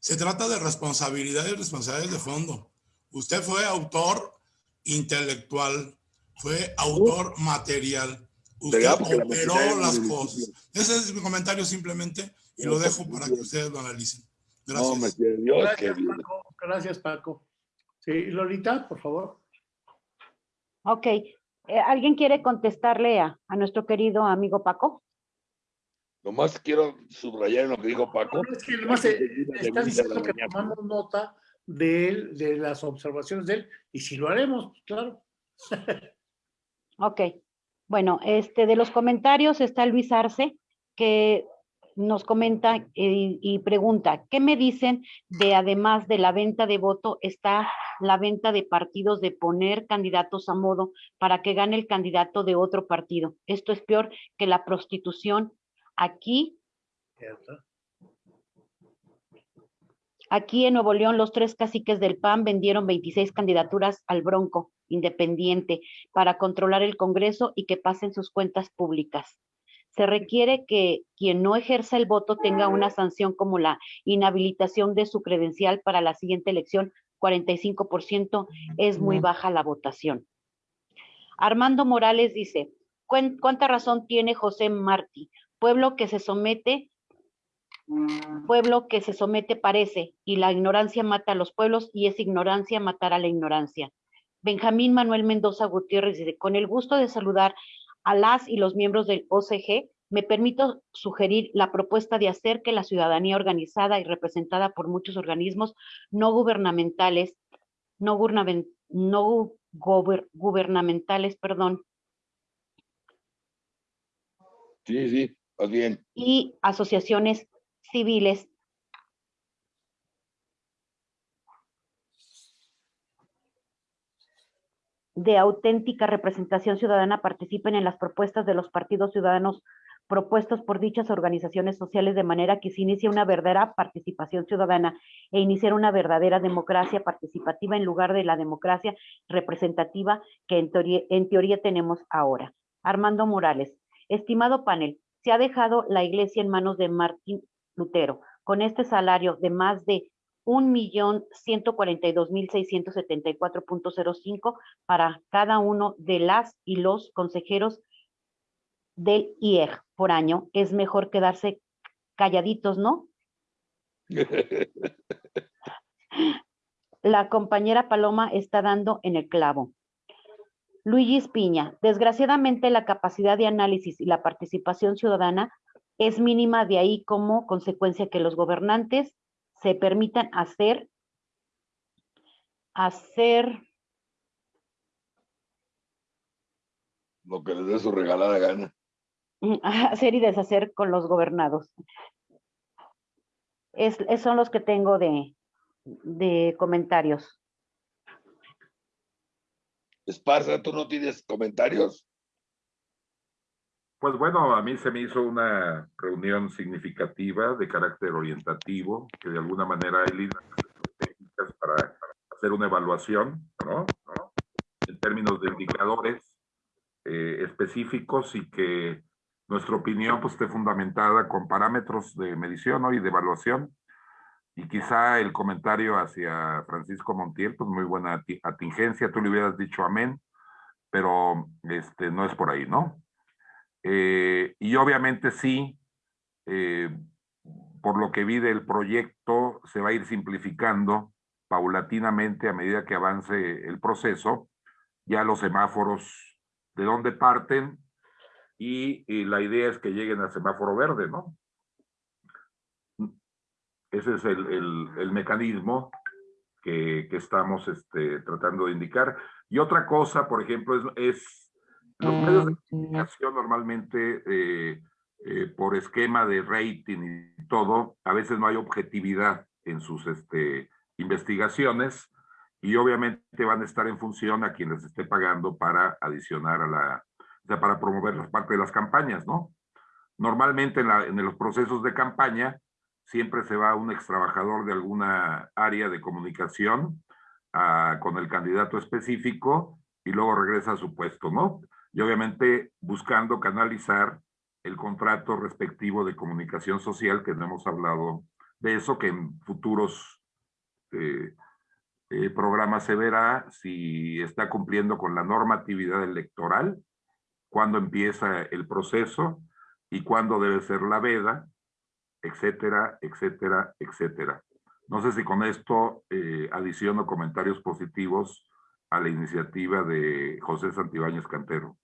Se trata de responsabilidad y responsabilidades de fondo. Usted fue autor intelectual, fue autor material usted operó las cosas. Ese es mi comentario simplemente y lo dejo para que ustedes lo analicen. No, Gracias. me quiere Dios, Gracias, Paco. Gracias, Paco. Sí, Lolita, por favor. Ok. Eh, ¿Alguien quiere contestarle a, a nuestro querido amigo Paco? nomás quiero subrayar en lo que dijo Paco. No, es que a está diciendo que tomamos nota de él, de las observaciones de él, y si lo haremos, pues, claro. Ok. Bueno, este, de los comentarios está Luis Arce, que nos comenta eh, y, pregunta, ¿qué me dicen de además de la venta de voto, está la venta de partidos de poner candidatos a modo para que gane el candidato de otro partido? Esto es peor que la prostitución. Aquí Aquí en Nuevo León, los tres caciques del PAN vendieron 26 candidaturas al Bronco Independiente para controlar el Congreso y que pasen sus cuentas públicas. Se requiere que quien no ejerza el voto tenga una sanción como la inhabilitación de su credencial para la siguiente elección. 45% es muy baja la votación. Armando Morales dice, "¿Cuán- ¿cuánta razón tiene José Martí? Pueblo que se somete pueblo que se somete parece, y la ignorancia mata a los pueblos, y esa ignorancia matará a la ignorancia. Benjamín Manuel Mendoza Gutiérrez dice, con el gusto de saludar a las y los miembros del OCG, me permito sugerir la propuesta de hacer que la ciudadanía organizada y representada por muchos organismos no gubernamentales, no, gubernamen- no gober- gubernamentales, perdón, Sí, sí, más bien. y asociaciones civiles de auténtica representación ciudadana participen en las propuestas de los partidos ciudadanos propuestos por dichas organizaciones sociales de manera que se inicie una verdadera participación ciudadana e iniciar una verdadera democracia participativa en lugar de la democracia representativa que en teoría, en teoría tenemos ahora. Armando Morales, estimado panel, se ha dejado la iglesia en manos de Martín Lutero con este salario de más de un millón ciento cuarenta y dos mil seiscientos setenta y cuatro punto cero cinco para cada uno de las y los consejeros del IEG por año, es mejor quedarse calladitos, ¿no? La compañera Paloma está dando en el clavo. Luigi Piña, desgraciadamente la capacidad de análisis y la participación ciudadana es mínima de ahí como consecuencia que los gobernantes se permitan hacer, hacer Lo que les dé su regalada gana. hacer y deshacer con los gobernados. Es, es- son los que tengo de, de comentarios. Esparza, ¿tú no tienes comentarios? Pues bueno, a mí se me hizo una reunión significativa de carácter orientativo, que de alguna manera hay líneas técnicas para, para hacer una evaluación, ¿no? ¿no? En términos de indicadores eh, específicos y que nuestra opinión pues, esté fundamentada con parámetros de medición ¿no? y de evaluación. Y quizá el comentario hacia Francisco Montiel, pues muy buena ati- atingencia, tú le hubieras dicho amén, pero este, no es por ahí, ¿no? Eh, y obviamente sí, eh, por lo que vi del proyecto, se va a ir simplificando paulatinamente a medida que avance el proceso, ya los semáforos de dónde parten y, la idea es que lleguen al semáforo verde, ¿no? Ese es el, el- mecanismo que, que estamos este, tratando de indicar. Y otra cosa, por ejemplo, es los medios de comunicación normalmente eh, eh, por esquema de rating y todo, a veces no hay objetividad en sus este, investigaciones y obviamente van a estar en función a quien les esté pagando para adicionar a la, o sea, para promover las parte de las campañas, ¿no? Normalmente en, la- en los procesos de campaña siempre se va un extrabajador de alguna área de comunicación ah, con el candidato específico y luego regresa a su puesto, ¿no? Y obviamente buscando canalizar el contrato respectivo de comunicación social, que no hemos hablado de eso, que en futuros eh, eh, programas se verá si está cumpliendo con la normatividad electoral, cuándo empieza el proceso y cuándo debe ser la veda, etcétera, etcétera, etcétera. No sé si con esto eh, adiciono comentarios positivos a la iniciativa de José Santibáñez Cantero.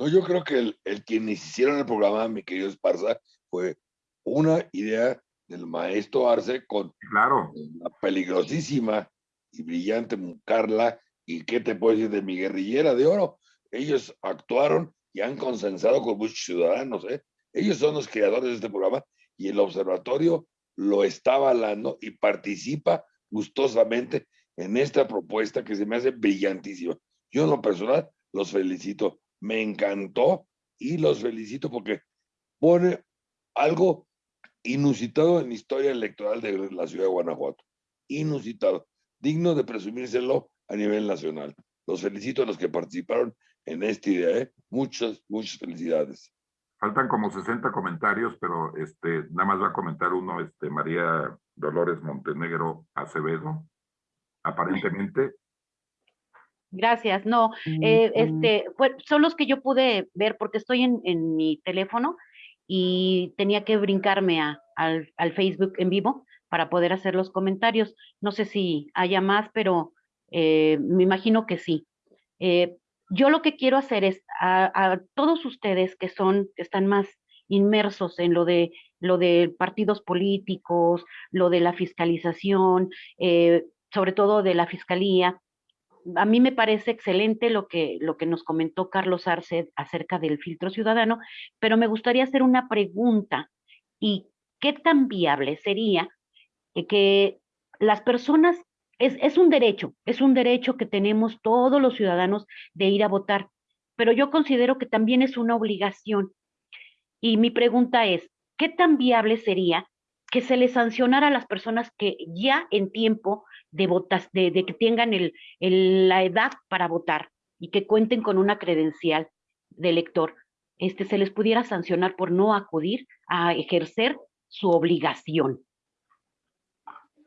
No, yo creo que el, el quienes hicieron el programa, mi querido Esparza, fue una idea del maestro Arce con claro. la peligrosísima y brillante Carla, y qué te puedo decir de mi guerrillera de oro. Ellos actuaron y han consensado con muchos ciudadanos, ¿eh? Ellos son los creadores de este programa y el observatorio lo está avalando y participa gustosamente en esta propuesta que se me hace brillantísima. Yo en lo personal los felicito, me encantó y los felicito porque pone algo inusitado en la historia electoral de la ciudad de Guanajuato. Inusitado, digno de presumírselo a nivel nacional. Los felicito a los que participaron en esta idea. ¿eh? Muchas, muchas felicidades. Faltan como 60 comentarios, pero este, nada más va a comentar uno, este, María Dolores Montenegro Acevedo, aparentemente. Gracias, no, eh, este, son los que yo pude ver porque estoy en, en mi teléfono y tenía que brincarme a, al, al, Facebook en vivo para poder hacer los comentarios. No sé si haya más, pero eh, me imagino que sí. Eh, yo lo que quiero hacer es a, todos ustedes que son, que están más inmersos en lo de lo de partidos políticos, lo de la fiscalización, eh, sobre todo de la fiscalía. A mí me parece excelente lo que, lo que nos comentó Carlos Arce acerca del filtro ciudadano, pero me gustaría hacer una pregunta. ¿Y qué tan viable sería que las personas es, un derecho, es un derecho que tenemos todos los ciudadanos de ir a votar, pero yo considero que también es una obligación. Y mi pregunta es, ¿qué tan viable sería que se les sancionara a las personas que ya en tiempo de, votas, de, que tengan el, la edad para votar y que cuenten con una credencial de elector, este, se les pudiera sancionar por no acudir a ejercer su obligación?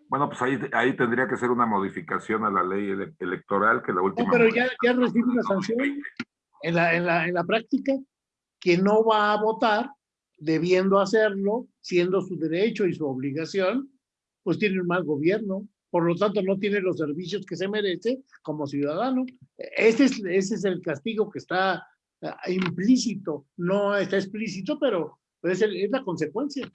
Bueno, pues ahí, ahí tendría que ser una modificación a la ley electoral que la última... No, pero ya, ya recibe una sanción en la, en, la, en la práctica que no va a votar, debiendo hacerlo, siendo su derecho y su obligación, pues tiene un mal gobierno, por lo tanto no tiene los servicios que se merece como ciudadano. Ese es, ese es el castigo que está ah, implícito, no está explícito, pero es, el, es la consecuencia.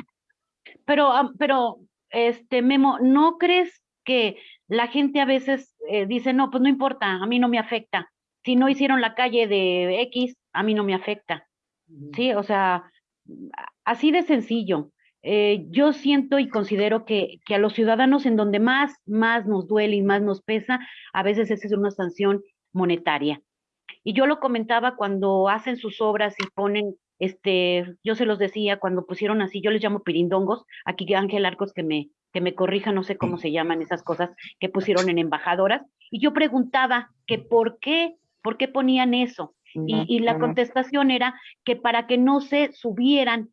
Pero, pero este, Memo, ¿no crees que la gente a veces eh, dice, no, pues no importa, a mí no me afecta. Si no hicieron la calle de X, a mí no me afecta. Sí, o sea, así de sencillo. Eh, yo siento y considero que, que, a los ciudadanos en donde más, más nos duele y más nos pesa, a veces esa es una sanción monetaria. Y yo lo comentaba cuando hacen sus obras y ponen este, yo se los decía cuando pusieron así, yo les llamo pirindongos, aquí Ángel Arcos que me, que me corrija, no sé cómo se llaman esas cosas que pusieron en embajadoras, y yo preguntaba que por qué, por qué ponían eso, y, y la contestación era que para que no se subieran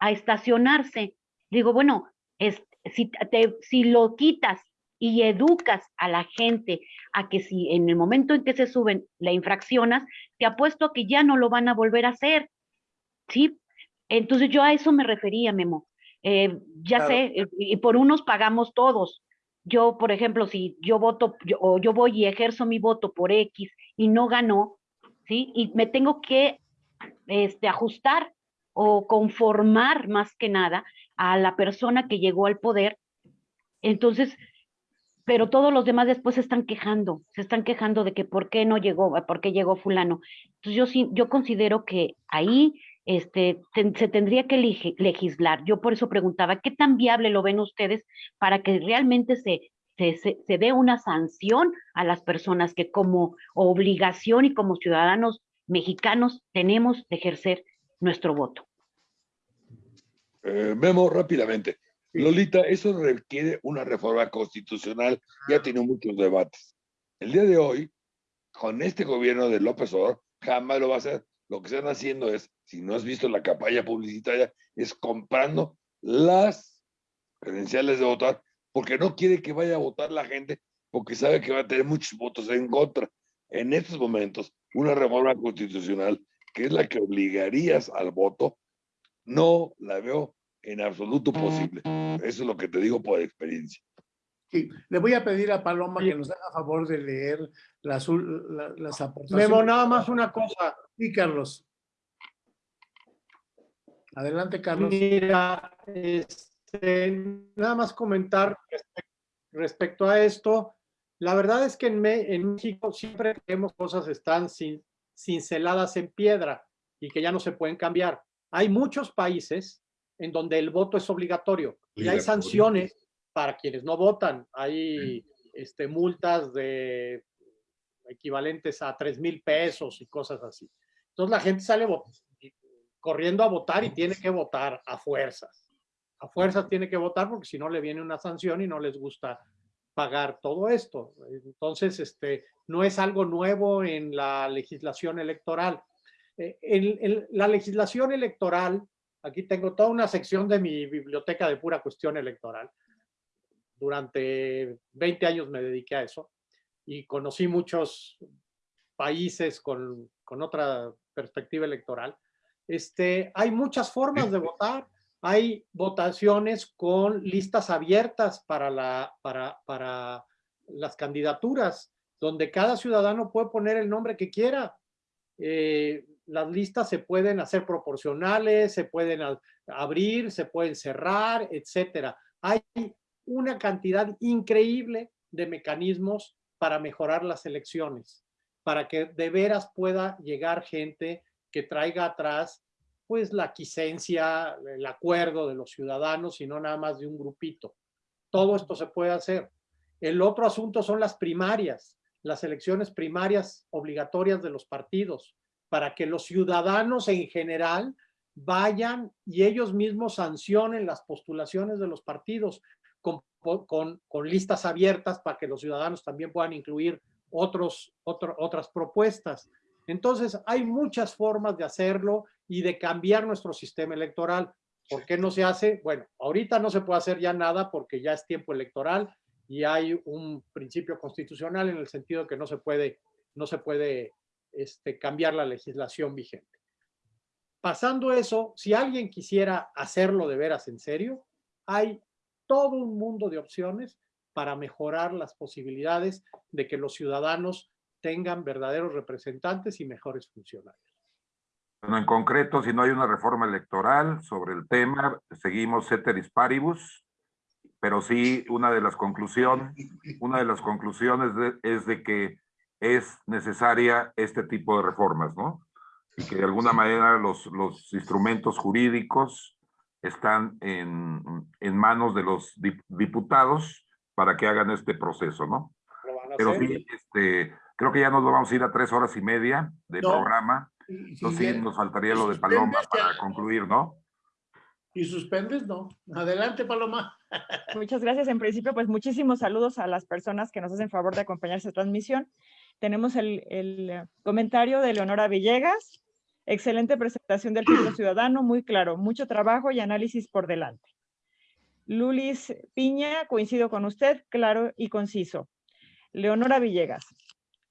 a estacionarse. Digo, bueno, es, si, te, si lo quitas y educas a la gente a que si en el momento en que se suben la infraccionas, te apuesto a que ya no lo van a volver a hacer. ¿sí? Entonces yo a eso me refería, Memo. Eh, ya sé, eh, y por unos pagamos todos. Yo, por ejemplo, si yo voto o yo voy y ejerzo mi voto por X y no ganó, ¿sí? Y me tengo que este, ajustar o conformar más que nada a la persona que llegó al poder. Entonces, pero todos los demás después se están quejando, se están quejando de que por qué no llegó, por qué llegó fulano. Entonces yo sí, yo considero que ahí este, se tendría que legislar. Yo por eso preguntaba, ¿qué tan viable lo ven ustedes para que realmente se, se, se, dé una sanción a las personas que como obligación y como ciudadanos mexicanos tenemos de ejercer nuestro voto? Eh, Memo, rápidamente. Lolita, eso requiere una reforma constitucional, ya tiene muchos debates. El día de hoy, con este gobierno de López Obrador, jamás lo va a hacer. Lo que están haciendo es si no has visto la campaña publicitaria, es comprando las credenciales de votar, porque no quiere que vaya a votar la gente, porque sabe que va a tener muchos votos en contra. En estos momentos, una reforma constitucional, que es la que obligarías al voto, no la veo en absoluto posible. Eso es lo que te digo por experiencia. Sí, le voy a pedir a Paloma que nos haga favor de leer las, la- las aportaciones. Memo, nada más una cosa. Sí, Carlos. Adelante, Carlos. Mira, este, nada más comentar respe- respecto a esto. La verdad es que en, Me- en México siempre creemos cosas están sin, cinceladas en piedra y que ya no se pueden cambiar. Hay muchos países en donde el voto es obligatorio y hay sanciones para quienes no votan. Hay este, multas de equivalentes a 3 mil pesos y cosas así. Entonces la gente sale corriendo a votar y tiene que votar a fuerzas. A fuerzas tiene que votar porque si no le viene una sanción y no les gusta pagar todo esto. Entonces, este, no es algo nuevo en la legislación electoral. Eh, la legislación electoral, aquí tengo toda una sección de mi biblioteca de pura cuestión electoral. Durante 20 años me dediqué a eso y conocí muchos países con, con otra perspectiva electoral. Este, hay muchas formas de votar. Hay votaciones con listas abiertas para, la, para, para las candidaturas, donde cada ciudadano puede poner el nombre que quiera. Eh, las listas se pueden hacer proporcionales, se pueden abrir, se pueden cerrar, etcétera. Hay una cantidad increíble de mecanismos para mejorar las elecciones, para que de veras pueda llegar gente que traiga atrás pues la quiescencia, el acuerdo de los ciudadanos y no nada más de un grupito. Todo esto se puede hacer. El otro asunto son las primarias, las elecciones primarias obligatorias de los partidos, para que los ciudadanos en general vayan y ellos mismos sancionen las postulaciones de los partidos con, con- listas abiertas para que los ciudadanos también puedan incluir otros, otro- otras propuestas. Entonces, hay muchas formas de hacerlo y de cambiar nuestro sistema electoral. ¿Por qué no se hace? Bueno, ahorita no se puede hacer ya nada porque ya es tiempo electoral y hay un principio constitucional en el sentido que no se puede, no se puede este, cambiar la legislación vigente. Pasando eso, si alguien quisiera hacerlo de veras en serio, hay todo un mundo de opciones para mejorar las posibilidades de que los ciudadanos tengan verdaderos representantes y mejores funcionarios. Bueno, en concreto, si no hay una reforma electoral sobre el tema, seguimos ceteris paribus, pero sí una de las conclusiones, una de las conclusiones es de que es necesaria este tipo de reformas, ¿no? Y que de alguna manera los, los instrumentos jurídicos están en, en manos de los dip- diputados para que hagan este proceso, ¿no? Pero sí, este, creo que ya nos vamos a ir a tres horas y media de No. programa. Entonces sí, nos faltaría lo de Paloma para concluir, ¿no? ¿Y suspendes? No. Adelante, Paloma. Muchas gracias. En principio, pues muchísimos saludos a las personas que nos hacen favor de acompañar esta transmisión. Tenemos el, comentario de Leonora Villegas. Excelente presentación del filtro ciudadano, muy claro, mucho trabajo y análisis por delante. Lulis Piña, coincido con usted, claro y conciso. Leonora Villegas.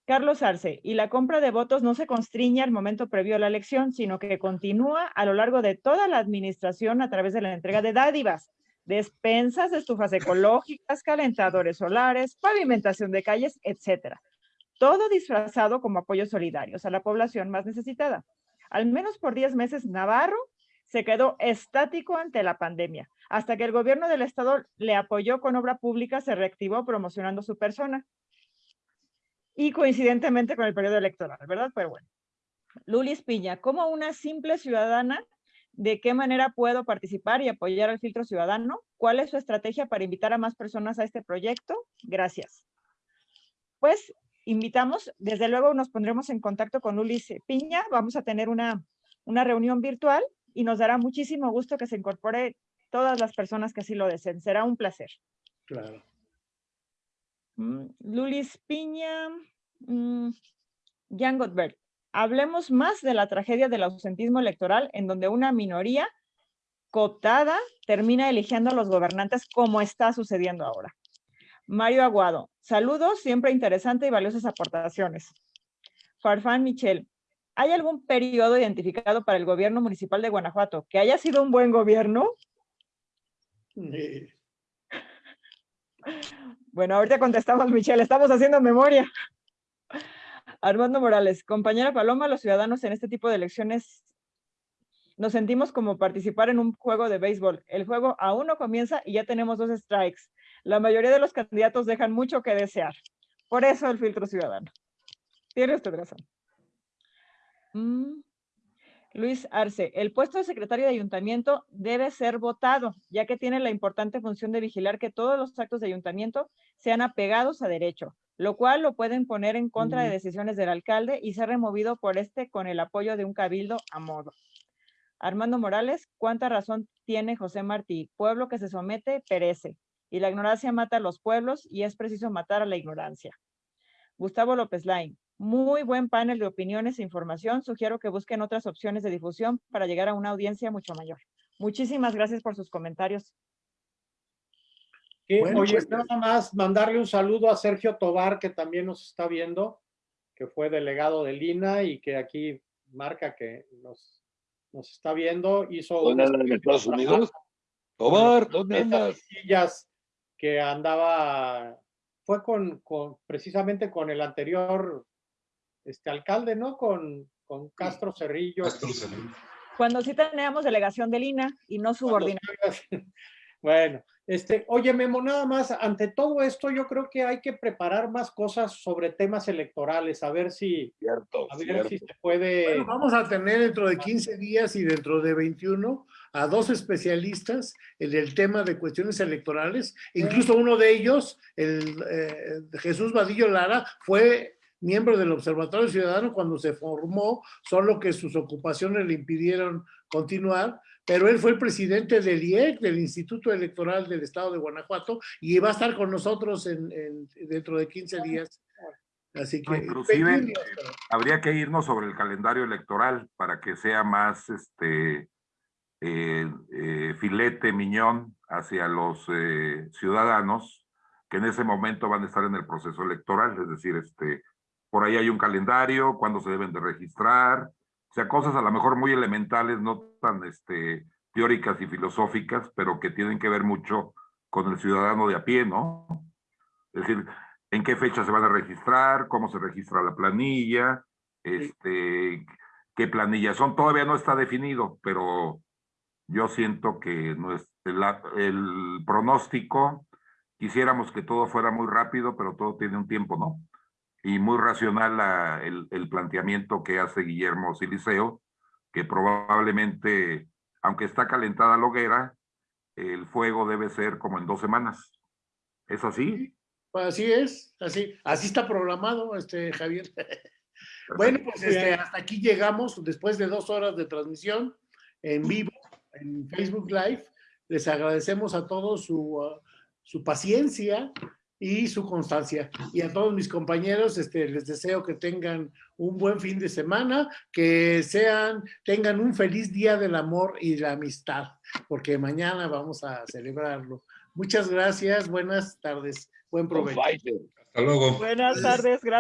Carlos Arce, y la compra de votos no se constriñe al momento previo a la elección, sino que continúa a lo largo de toda la administración a través de la entrega de dádivas, despensas, estufas ecológicas, calentadores solares, pavimentación de calles, etcétera. Todo disfrazado como apoyos solidarios a la población más necesitada. Al menos por 10 meses, Navarro se quedó estático ante la pandemia, hasta que el gobierno del estado le apoyó con obra pública, se reactivó promocionando su persona. Y coincidentemente con el periodo electoral, ¿verdad? Pero bueno. Lulis Piña, como una simple ciudadana, ¿de qué manera puedo participar y apoyar al filtro ciudadano? ¿Cuál es su estrategia para invitar a más personas a este proyecto? Gracias. Pues invitamos, desde luego nos pondremos en contacto con Lulis Piña, vamos a tener una, una reunión virtual y nos dará muchísimo gusto que se incorpore todas las personas que así lo deseen. Será un placer. Claro. Mm, Lulis Piña, mm, Jan Gottberg. Hablemos más de la tragedia del ausentismo electoral en donde una minoría cooptada termina eligiendo a los gobernantes como está sucediendo ahora. Mario Aguado, saludos, siempre interesante y valiosas aportaciones. Farfán Michel, ¿hay algún periodo identificado para el gobierno municipal de Guanajuato que haya sido un buen gobierno? Eh, Bueno, ahorita contestamos, Michelle, estamos haciendo memoria. Armando Morales, compañera Paloma, los ciudadanos en este tipo de elecciones nos sentimos como participar en un juego de béisbol. El juego aún no comienza y ya tenemos dos strikes. La mayoría de los candidatos dejan mucho que desear. Por eso el filtro ciudadano. Tiene usted razón. Mm. Luis Arce, el puesto de secretario de ayuntamiento debe ser votado, ya que tiene la importante función de vigilar que todos los actos de ayuntamiento sean apegados a derecho, lo cual lo pueden poner en contra de decisiones del alcalde y ser removido por este con el apoyo de un cabildo a modo. Armando Morales, ¿cuánta razón tiene José Martí? Pueblo que se somete, perece, y la ignorancia mata a los pueblos y es preciso matar a la ignorancia. Gustavo López Lain, muy buen panel de opiniones e información. Sugiero que busquen otras opciones de difusión para llegar a una audiencia mucho mayor. Muchísimas gracias por sus comentarios. Que, Bueno, oye, pues, nada más mandarle un saludo a Sergio Tobar, que también nos está viendo, que fue delegado de Lina y que aquí marca que nos, nos está viendo. Hizo ¿Dónde un Estados Unidos? Tobar, ¿dónde andas? sillas que andaba, fue con, con precisamente con el anterior este alcalde, ¿no? Con, con Castro Cerrillo. Castro Cerrillo. Cuando sí teníamos delegación de Lina y no subordinada. Bueno, este, oye, Memo, nada más, ante todo esto, yo creo que hay que preparar más cosas sobre temas electorales, a ver si, Cierto, a ver cierto. si se puede. Bueno, vamos a tener dentro de 15 días y dentro de 21 a dos especialistas en el tema de cuestiones electorales. Incluso uno de ellos, el eh, Jesús Vadillo Lara, fue miembro del Observatorio Ciudadano cuando se formó, solo que sus ocupaciones le impidieron continuar, pero él fue el presidente del IEC, del Instituto Electoral del Estado de Guanajuato, y va a estar con nosotros en, en- dentro de 15 días. Así que... No, inclusive, 21 días, eh, pero- habría que irnos sobre el calendario electoral para que sea más este filete miñón hacia los eh, ciudadanos que en ese momento van a estar en el proceso electoral, es decir, este, por ahí hay un calendario, cuándo se deben de registrar, o sea, cosas a lo mejor muy elementales, no tan este, teóricas y filosóficas, pero que tienen que ver mucho con el ciudadano de a pie, ¿no? Es decir, en qué fecha se van a registrar, cómo se registra la planilla, este, qué planillas son, todavía no está definido, pero yo siento que el, el pronóstico, quisiéramos que todo fuera muy rápido, pero todo tiene un tiempo, ¿no? Y muy racional la- el, el planteamiento que hace Guillermo Siliceo, que probablemente, aunque está calentada la hoguera, el fuego debe ser como en dos semanas. ¿Es así? Pues así es, así, así está programado, este Javier. Bueno, pues este, hasta aquí llegamos después de dos horas de transmisión en vivo en Facebook Live. Les agradecemos a todos su, uh, su paciencia y su constancia. Y a todos mis compañeros, este, les deseo que tengan un buen fin de semana, que sean, tengan un feliz día del amor y la amistad, porque mañana vamos a celebrarlo. Muchas gracias, buenas tardes, buen provecho. Hasta luego. Buenas tardes, gracias.